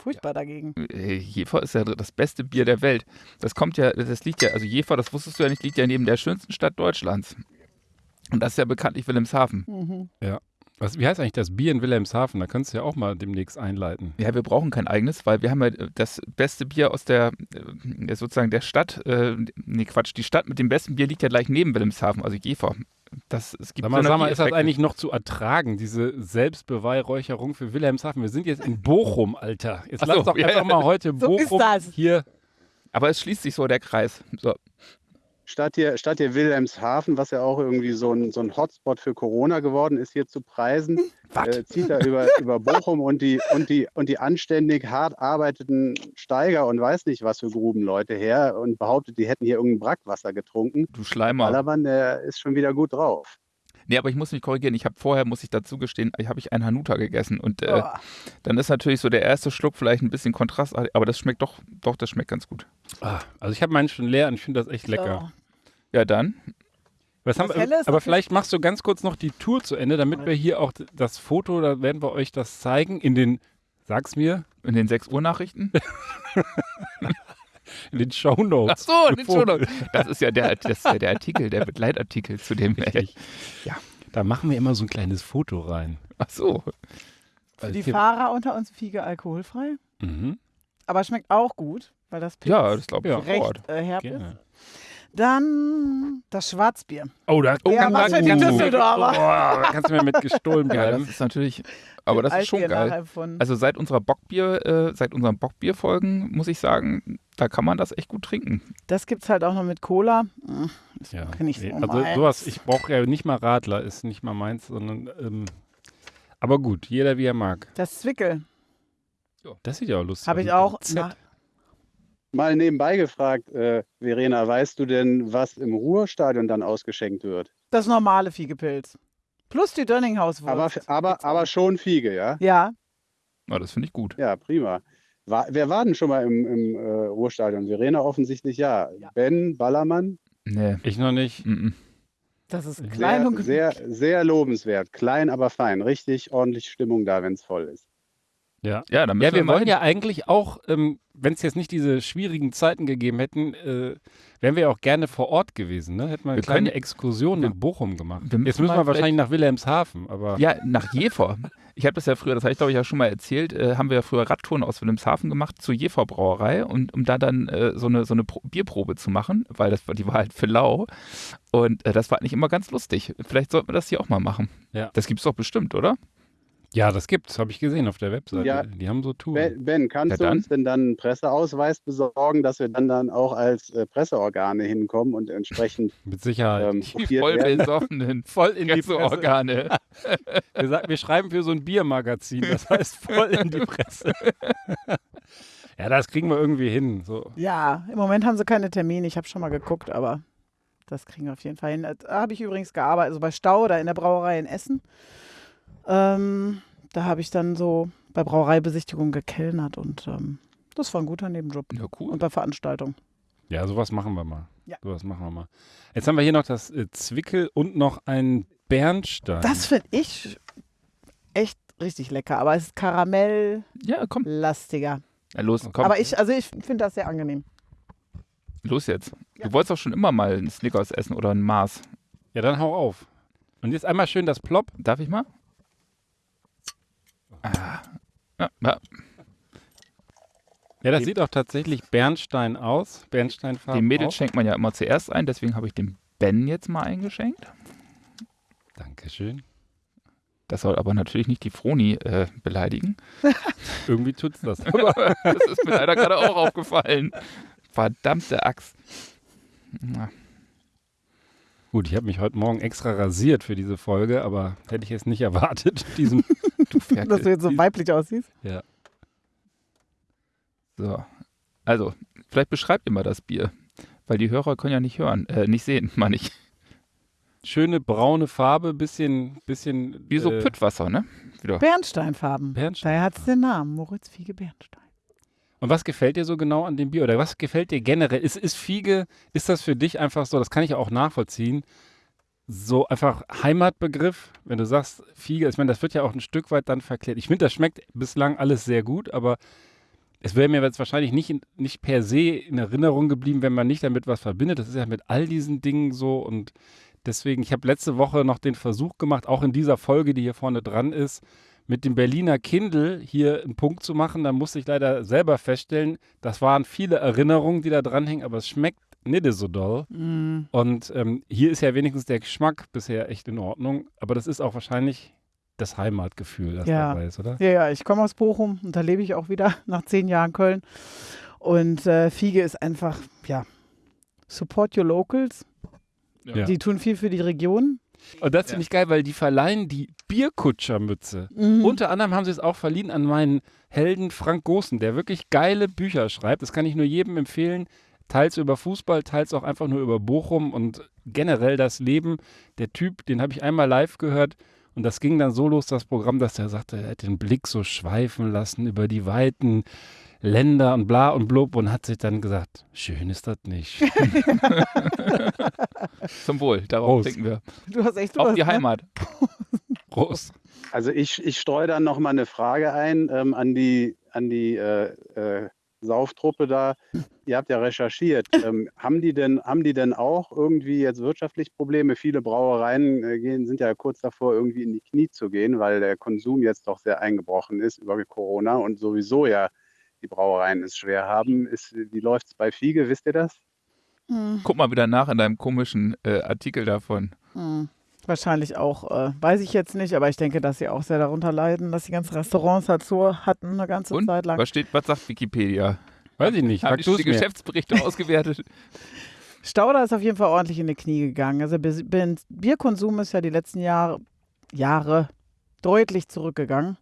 furchtbar dagegen.
Äh, Jever ist ja das beste Bier der Welt. Das kommt ja, das liegt ja, also Jever, das wusstest du ja nicht, liegt ja neben der schönsten Stadt Deutschlands. Und das ist ja bekanntlich Wilhelmshaven.
Mhm.
Was, wie heißt eigentlich das Bier in Wilhelmshaven? Da könntest du ja auch mal demnächst einleiten.
Ja, wir brauchen kein eigenes, weil wir haben ja das beste Bier aus der, äh, sozusagen der Stadt, äh, nee Quatsch, die Stadt mit dem besten Bier liegt ja gleich neben Wilhelmshaven, also Jever. Das, es gibt
Sag mal, sag mal, ist das eigentlich noch zu ertragen, diese Selbstbeweihräucherung für Wilhelmshaven? Wir sind jetzt in Bochum, Alter. Jetzt
Ach
lass
so,
doch
ja,
einfach
ja.
mal heute
So ist
Bochum
das.
hier.
Aber es schließt sich so der Kreis. So.
Statt hier, statt hier Wilhelmshaven, was ja auch irgendwie so ein, so ein Hotspot für Corona geworden ist, hier zu preisen, äh, zieht er über, über Bochum und die, und, die, und die anständig hart arbeiteten Steiger und weiß nicht was für Grubenleute her und behauptet, die hätten hier irgendein Brackwasser getrunken.
Du Schleimer.
Ballermann, der ist schon wieder gut drauf.
Nee, aber ich muss mich korrigieren. Ich habe vorher, muss ich dazu gestehen, ich habe ich einen Hanuta gegessen. Und äh,
Oh.
dann ist natürlich so der erste Schluck vielleicht ein bisschen kontrastartig, aber das schmeckt doch, doch, das schmeckt ganz gut.
Ah, also ich habe meinen schon leer und ich finde das echt lecker.
Ja, dann.
Was haben,
Helles
aber vielleicht machst du ganz kurz noch die Tour zu Ende, damit wir hier auch das Foto, da werden wir euch das zeigen in den, sag's mir,
In den 6 Uhr Nachrichten.
in den Shownotes.
Ach so, den
Bevor-
schon. Das ist ja der, das ist ja der Artikel, der Begleitartikel zu dem.
Richtig.
Ja.
Da machen wir immer so ein kleines Foto rein.
Ach so.
Für die
hier-
Fahrer unter uns Fiege alkoholfrei.
Mhm.
Aber schmeckt auch gut, weil das Pilz
Ja, das glaube ich
recht äh, herb ist. Dann das Schwarzbier.
Oh, da
Oh,
Ja,
kann
was
man-
für die
kann-
Düsseldorfer.
Oh, da kannst du mir mit gestohlen
Ja, das
bleiben.
ist natürlich, aber das ist schon geil. Also seit unserer Bockbier, äh, seit unseren Bockbierfolgen muss ich sagen, da kann man das echt gut trinken.
Das gibt's halt auch noch mit Cola. Hm,
ja.
kenn ich so
also
meins.
sowas, ich brauche ja nicht mal Radler, ist nicht mal meins, sondern ähm, aber gut, jeder wie er mag.
Das Zwickel
Das sieht ja auch lustig
habe
aus.
ich auch. Na,
Mal nebenbei gefragt, äh, Verena, weißt du denn, was im Ruhrstadion dann ausgeschenkt wird?
das normale Fiegepilz. Plus die Dönninghauswurst.
Aber, aber, aber schon Fiege, ja?
Ja,
Ja, das finde ich gut.
Ja, prima. War, wer war denn schon mal im, im äh, Ruhrstadion? Verena offensichtlich ja.
Ja.
Ben Ballermann,
Nee.
Ich noch nicht.
Mm
das ist klein
sehr,
und
sehr, sehr lobenswert. Klein, aber fein. Richtig ordentlich Stimmung da, wenn es voll ist.
Ja, dann müssen
Ja, wir
mal
wollen ja eigentlich auch, ähm, wenn es jetzt nicht diese schwierigen Zeiten gegeben hätten, äh, wären wir ja auch gerne vor Ort gewesen. Ne? Hätten wir eine
Wir
kleine
können-
Exkursion
wir-
in Bochum gemacht.
wir müssen
Jetzt müssen wir wahrscheinlich nach Wilhelmshaven, aber
Ja, nach Jever. Ich habe das ja früher, das habe ich glaube ich ja schon mal erzählt, äh, haben wir ja früher Radtouren aus Wilhelmshaven gemacht zur Jever Brauerei und um da dann äh, so eine, so eine Pro Bierprobe zu machen, weil das war, die war halt für lau. Und äh, das war eigentlich immer ganz lustig. Vielleicht sollten wir das hier auch mal machen.
Ja.
Das gibt's doch bestimmt, oder?
Ja, das gibt's, habe ich gesehen auf der Webseite.
Ja.
Die haben so Touren.
Ben, ben kannst
Ja,
du uns denn dann einen Presseausweis besorgen, dass wir dann, dann auch als äh, Presseorgane hinkommen und entsprechend
Mit Sicherheit.
ähm,
Die voll
werden?
besoffenen
voll in die Presse.
Presseorgane.
Wir, sagen, wir schreiben für so ein Biermagazin, das heißt voll in die Presse. ja, das kriegen wir irgendwie hin. So.
Ja, im Moment haben sie keine Termine. Ich habe schon mal geguckt, aber das kriegen wir auf jeden Fall hin. Da habe ich übrigens gearbeitet, also bei Stau oder in der Brauerei in Essen. Ähm, da habe ich dann so bei Brauereibesichtigung gekellnert und ähm, das war ein guter Nebenjob.
Ja, cool.
Und bei Veranstaltungen.
Ja, sowas machen wir mal.
Ja.
Sowas machen wir mal. Jetzt haben wir hier noch das äh, Zwickel und noch ein Bernstein.
Das finde ich echt richtig lecker, aber es ist karamelllastiger.
Ja, komm. Ja, los, komm.
Aber ich, also ich finde das sehr angenehm.
los jetzt.
Ja.
Du wolltest doch schon immer mal einen Snickers essen oder einen Mars.
Ja, dann hau auf. Und jetzt einmal schön das Plop.
Darf ich mal? Ah. Ja, ja.
Ja, das
Die-
sieht auch tatsächlich Bernstein aus. Bernsteinfarben.
Die Mädels
auch.
schenkt man ja immer zuerst ein, deswegen habe ich dem Ben jetzt mal eingeschenkt.
Dankeschön.
Das soll aber natürlich nicht die Froni äh, beleidigen.
Irgendwie tut's das.
das ist mir leider gerade auch aufgefallen. Verdammte Axt. Na,
Gut, ich habe mich heute Morgen extra rasiert für diese Folge, aber hätte ich jetzt nicht erwartet. Diesen,
du Ferkel.
Dass du jetzt so weiblich aussiehst.
ja.
So. Also, vielleicht beschreibt ihr mal das Bier. Weil die Hörer können ja nicht hören, äh, nicht sehen, meine ich.
Schöne braune Farbe, bisschen, bisschen.
Wie so
äh,
Püttwasser, ne? Wieder.
Bernsteinfarben.
Bernstein.
Daher hat es den Namen, Moritz Fiege Bernstein.
Und was gefällt dir so genau an dem Bier? Oder was gefällt dir generell? Ist, ist Fiege, ist das für dich einfach so, das kann ich auch nachvollziehen, so einfach Heimatbegriff, wenn du sagst Fiege, ich meine, das wird ja auch ein Stück weit dann verklärt. Ich finde, das schmeckt bislang alles sehr gut, aber es wäre mir jetzt wahrscheinlich nicht, nicht per se in Erinnerung geblieben, wenn man nicht damit was verbindet. Das ist ja mit all diesen Dingen so und deswegen, ich habe letzte Woche noch den Versuch gemacht, auch in dieser Folge, die hier vorne dran ist, mit dem Berliner Kindle hier einen Punkt zu machen. Da musste ich leider selber feststellen, das waren viele Erinnerungen, die da dranhängen, aber es schmeckt nicht so doll.
Mm.
Und ähm, hier ist ja wenigstens der Geschmack bisher echt in Ordnung, aber das ist auch wahrscheinlich das Heimatgefühl, das
Ja.
dabei ist, oder?
Ja, ja, ich komme aus Bochum und da lebe ich auch wieder nach zehn Jahren Köln. Und äh, Fiege ist einfach, ja, Support Your Locals.
Ja.
Die tun viel für die Region.
Und das finde ich geil, weil die verleihen die Bierkutschermütze.
Mhm.
Unter anderem haben sie es auch verliehen an meinen Helden Frank Gosen, der wirklich geile Bücher schreibt. Das kann ich nur jedem empfehlen. Teils über Fußball, teils auch einfach nur über Bochum und generell das Leben. Der Typ, den habe ich einmal live gehört und das ging dann so los, das Programm, dass er sagte, er hätte den Blick so schweifen lassen über die weiten Länder und bla und blub und hat sich dann gesagt, schön ist das nicht.
Zum Wohl, darauf
Prost.
trinken wir.
Du hast echt
Auf
Durst,
die
ne?
Heimat.
Prost.
Also ich, ich streue dann noch mal eine Frage ein ähm, an die, an die äh, äh, Sauftruppe da. Ihr habt ja recherchiert. Ähm, haben, die denn, haben die denn auch irgendwie jetzt wirtschaftlich Probleme? Viele Brauereien äh, gehen, sind ja kurz davor, irgendwie in die Knie zu gehen, weil der Konsum jetzt doch sehr eingebrochen ist über Corona und sowieso ja die Brauereien es schwer haben. Ist, wie läuft es bei Fiege? Wisst ihr das?
Hm,
Guck mal wieder nach in deinem komischen äh, Artikel davon.
hm. Wahrscheinlich auch, äh, weiß ich jetzt nicht, aber ich denke, dass sie auch sehr darunter leiden, dass die ganzen Restaurants halt so hatten eine ganze
Und?
Zeit lang.
Was steht, was sagt Wikipedia?
Weiß ich nicht,
Haben die die. Geschäftsberichte ausgewertet?
Stauder ist auf jeden Fall ordentlich in die Knie gegangen. Also Bierkonsum ist ja die letzten Jahre, Jahre deutlich zurückgegangen.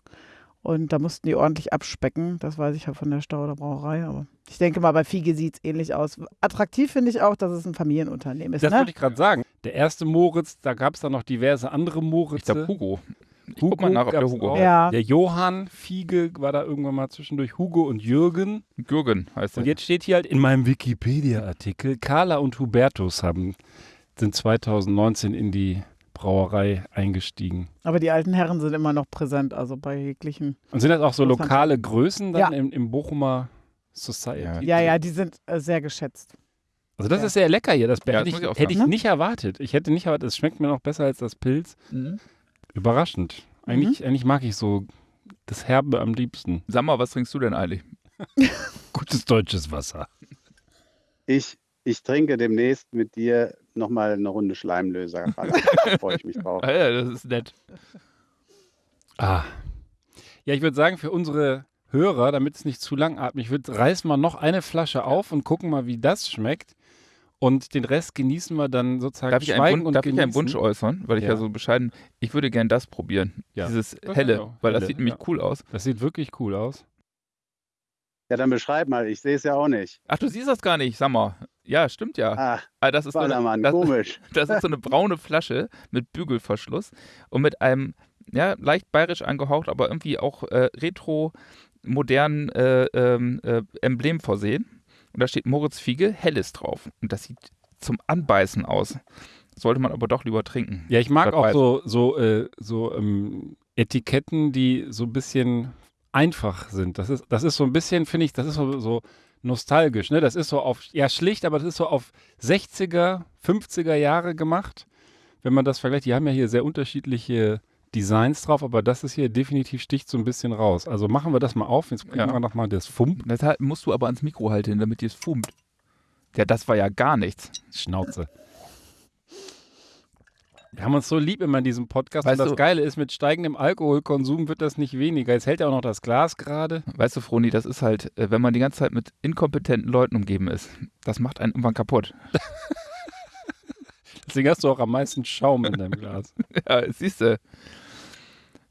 Und da mussten die ordentlich abspecken. Das weiß ich ja von der Stauder Brauerei. Aber ich denke mal, bei Fiege sieht es ähnlich aus. Attraktiv finde ich auch, dass es ein Familienunternehmen ist.
Das
ne?
wollte ich gerade sagen. Der erste Moritz, da gab es dann noch diverse andere
Ich
Moritze.
glaube Hugo. Ich guck mal nach, ob der Hugo.
Ja.
Der Johann Fiege war da irgendwann mal zwischendurch. Hugo und Jürgen.
Gürgen heißt
Und
er.
jetzt steht hier halt in meinem Wikipedia-Artikel, Carla und Hubertus haben, sind 2019 in die Brauerei eingestiegen.
Aber die alten Herren sind immer noch präsent, also bei jeglichen.
Und sind das auch so lokale Größen dann
Ja.
im, im Bochumer Society?
Ja, ja, die sind äh, sehr geschätzt.
Also das
Ja.
ist sehr lecker hier. Das
Ja, das
hätte, ich,
muss ich auch
hätte ich nicht erwartet. Ich hätte nicht erwartet, es schmeckt mir noch besser als das Pilz.
Mhm.
Überraschend. Eigentlich, eigentlich mag ich so das Herbe am liebsten.
Sag mal, was trinkst du denn eigentlich?
Gutes deutsches Wasser.
Ich, ich trinke demnächst mit dir nochmal eine Runde Schleimlöser. Da freue ich mich drauf.
Ah, ja, das ist nett.
Ah. Ja, ich würde sagen, für unsere Hörer, damit es nicht zu langatmig wird, reißen wir noch eine Flasche auf und gucken mal, wie das schmeckt. Und den Rest genießen wir dann sozusagen
Darf ich, einen, Wun-
und
darf ich einen. Wunsch äußern? Weil ich ja,
Ja.
so bescheiden. Ich würde gern das probieren.
Ja.
Dieses
Das
helle,
genau.
weil das
Helle,
sieht nämlich
ja.
cool aus.
Das sieht wirklich cool aus.
Ja, dann beschreib mal. Ich sehe es ja auch nicht.
Ach, du siehst das gar nicht, sag mal. Ja, stimmt ja.
Ah,
Ah, das, ist so eine,
Ballermann,
das,
komisch.
das ist so eine braune Flasche mit Bügelverschluss und mit einem, ja, leicht bayerisch angehaucht, aber irgendwie auch äh, retro modernen äh, ähm, äh, Emblem versehen. Und da steht Moritz Fiege Helles drauf. Und das sieht zum Anbeißen aus. Sollte man aber doch lieber trinken.
Ja, ich mag auch
weiß
so, so, äh, so ähm, Etiketten, die so ein bisschen einfach sind. Das ist, das ist so ein bisschen, finde ich, das ist so, so nostalgisch. Ne? Das ist so auf, ja schlicht, aber das ist so auf 60er, 50er Jahre gemacht. Wenn man das vergleicht, die haben ja hier sehr unterschiedliche Designs drauf, aber das ist hier definitiv sticht so ein bisschen raus. Also machen wir das mal auf. Jetzt kriegen
Ja.
wir nochmal das Fump.
Das halt- musst du aber ans Mikro halten, damit dir es fumt. Ja, das war ja gar nichts.
Schnauze. Wir haben uns so lieb immer in diesem Podcast
Weißt
und das
du-
Geile ist, mit steigendem Alkoholkonsum wird das nicht weniger. Jetzt hält er auch noch das Glas gerade.
Weißt du, Froni, das ist halt, äh, wenn man die ganze Zeit mit inkompetenten Leuten umgeben ist, das macht einen irgendwann kaputt.
Deswegen hast du auch am meisten Schaum in deinem Glas.
Ja, siehst du.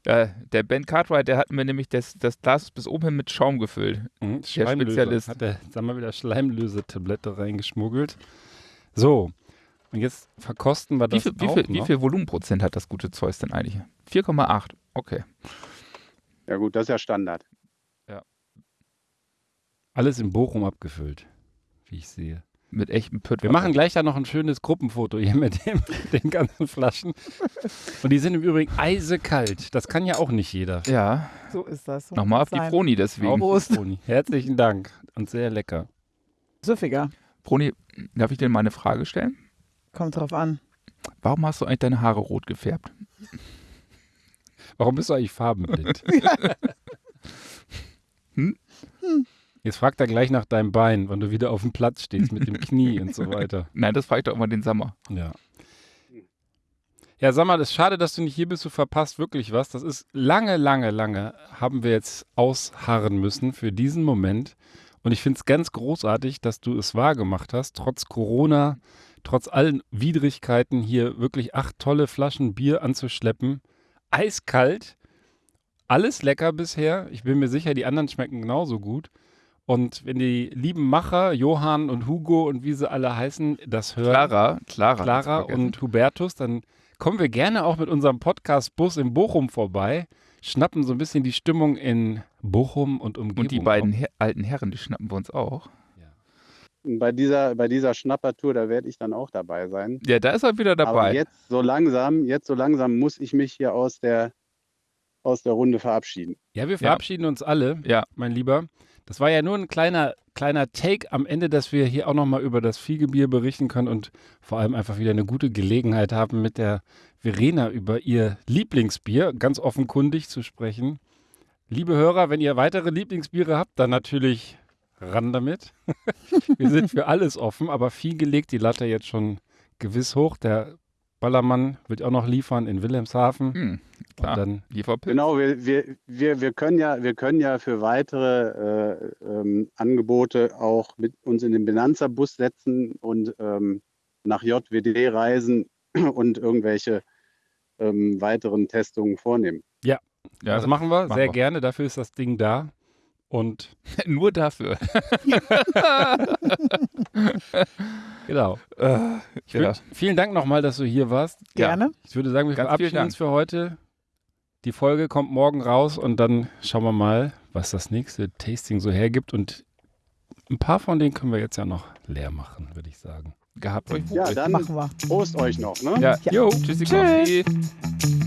Ja, der Ben Cartwright, der hat mir nämlich das, das Glas bis oben hin mit Schaum gefüllt.
Mhm,
Der Spezialist.
Hat er, sagen wir wieder, Schleimlösetablette reingeschmuggelt. So, und jetzt verkosten wir
Wie
das
viel, wie,
auch
viel, wie
noch.
viel Volumenprozent hat das gute Zeus denn eigentlich? 4,8. Okay.
Ja gut, das ist ja Standard.
Alles in Bochum abgefüllt, wie ich sehe.
Mit echtem Pütt.
Wir machen gleich da noch ein schönes Gruppenfoto hier mit dem, den ganzen Flaschen. Und die sind im Übrigen eisekalt. Das kann ja auch nicht jeder.
Ja,
So ist das. So
nochmal auf die
sein.
Froni deswegen.
Prost.
Toni. Herzlichen Dank und sehr lecker.
Süffiger.
Froni, darf ich dir mal eine Frage stellen?
Kommt drauf an.
Warum hast du eigentlich deine Haare rot gefärbt?
Warum bist du eigentlich farbenblind?
Hm?
Jetzt fragt er gleich nach deinem Bein, wann du wieder auf dem Platz stehst mit dem Knie und so weiter.
Nein, das frage ich doch immer den Sommer.
Ja. Ja, sag mal, es ist schade, dass du nicht hier bist. Du verpasst wirklich was. Das ist lange, lange, lange haben wir jetzt ausharren müssen für diesen Moment. Und ich finde es ganz großartig, dass du es wahrgemacht hast, trotz Corona, trotz allen Widrigkeiten hier wirklich acht tolle Flaschen Bier anzuschleppen. Eiskalt. Alles lecker bisher. Ich bin mir sicher, die anderen schmecken genauso gut. Und wenn die lieben Macher, Johann und Hugo und wie sie alle heißen, das hören,
Clara, Clara,
Clara und Hubertus, dann kommen wir gerne auch mit unserem Podcast-Bus in Bochum vorbei, schnappen so ein bisschen die Stimmung in Bochum und Umgebung.
Und die beiden Her alten Herren, die schnappen wir uns auch.
Bei dieser, bei dieser Schnappertour, da werde ich dann auch dabei sein.
Ja, da ist er wieder
Aber
dabei.
jetzt so langsam, jetzt so langsam muss ich mich hier aus der, aus der Runde verabschieden.
Ja, wir verabschieden uns alle,
Ja.
mein Lieber. Das war ja nur ein kleiner, kleiner Take am Ende, dass wir hier auch nochmal über das Fiegebier berichten können und vor allem einfach wieder eine gute Gelegenheit haben, mit der Verena über ihr Lieblingsbier ganz offenkundig zu sprechen. Liebe Hörer, wenn ihr weitere Lieblingsbiere habt, dann natürlich ran damit. wir sind für alles offen, aber Fiege legt die Latte jetzt schon gewiss hoch. Der Ballermann wird auch noch liefern in Wilhelmshaven.
Hm,
Und
klar.
dann
Lieferpilz.
Genau, wir, wir, wir, wir, können ja, wir können ja für weitere äh, ähm, Angebote auch mit uns in den Benanza-Bus setzen und ähm, nach JWD reisen und irgendwelche ähm, weiteren Testungen vornehmen.
Ja,
das machen wir
machen
sehr
wir.
gerne. Dafür ist das Ding da. Und
nur dafür.
genau.
Äh,
Ich würd, Vielen Dank nochmal, dass du hier warst.
Gerne.
Ich würde sagen, wir verabschieden uns für heute. Die Folge kommt morgen raus und dann schauen wir mal, was das nächste Tasting so hergibt. Und ein paar von denen können wir jetzt ja noch leer machen, würde ich sagen.
Gehabt euch.
Ja, dann
Machen wir.
Prost euch noch. Ne?
Ja,
Ja.
jo, tschüssi,
Tschüss.
Tschüss.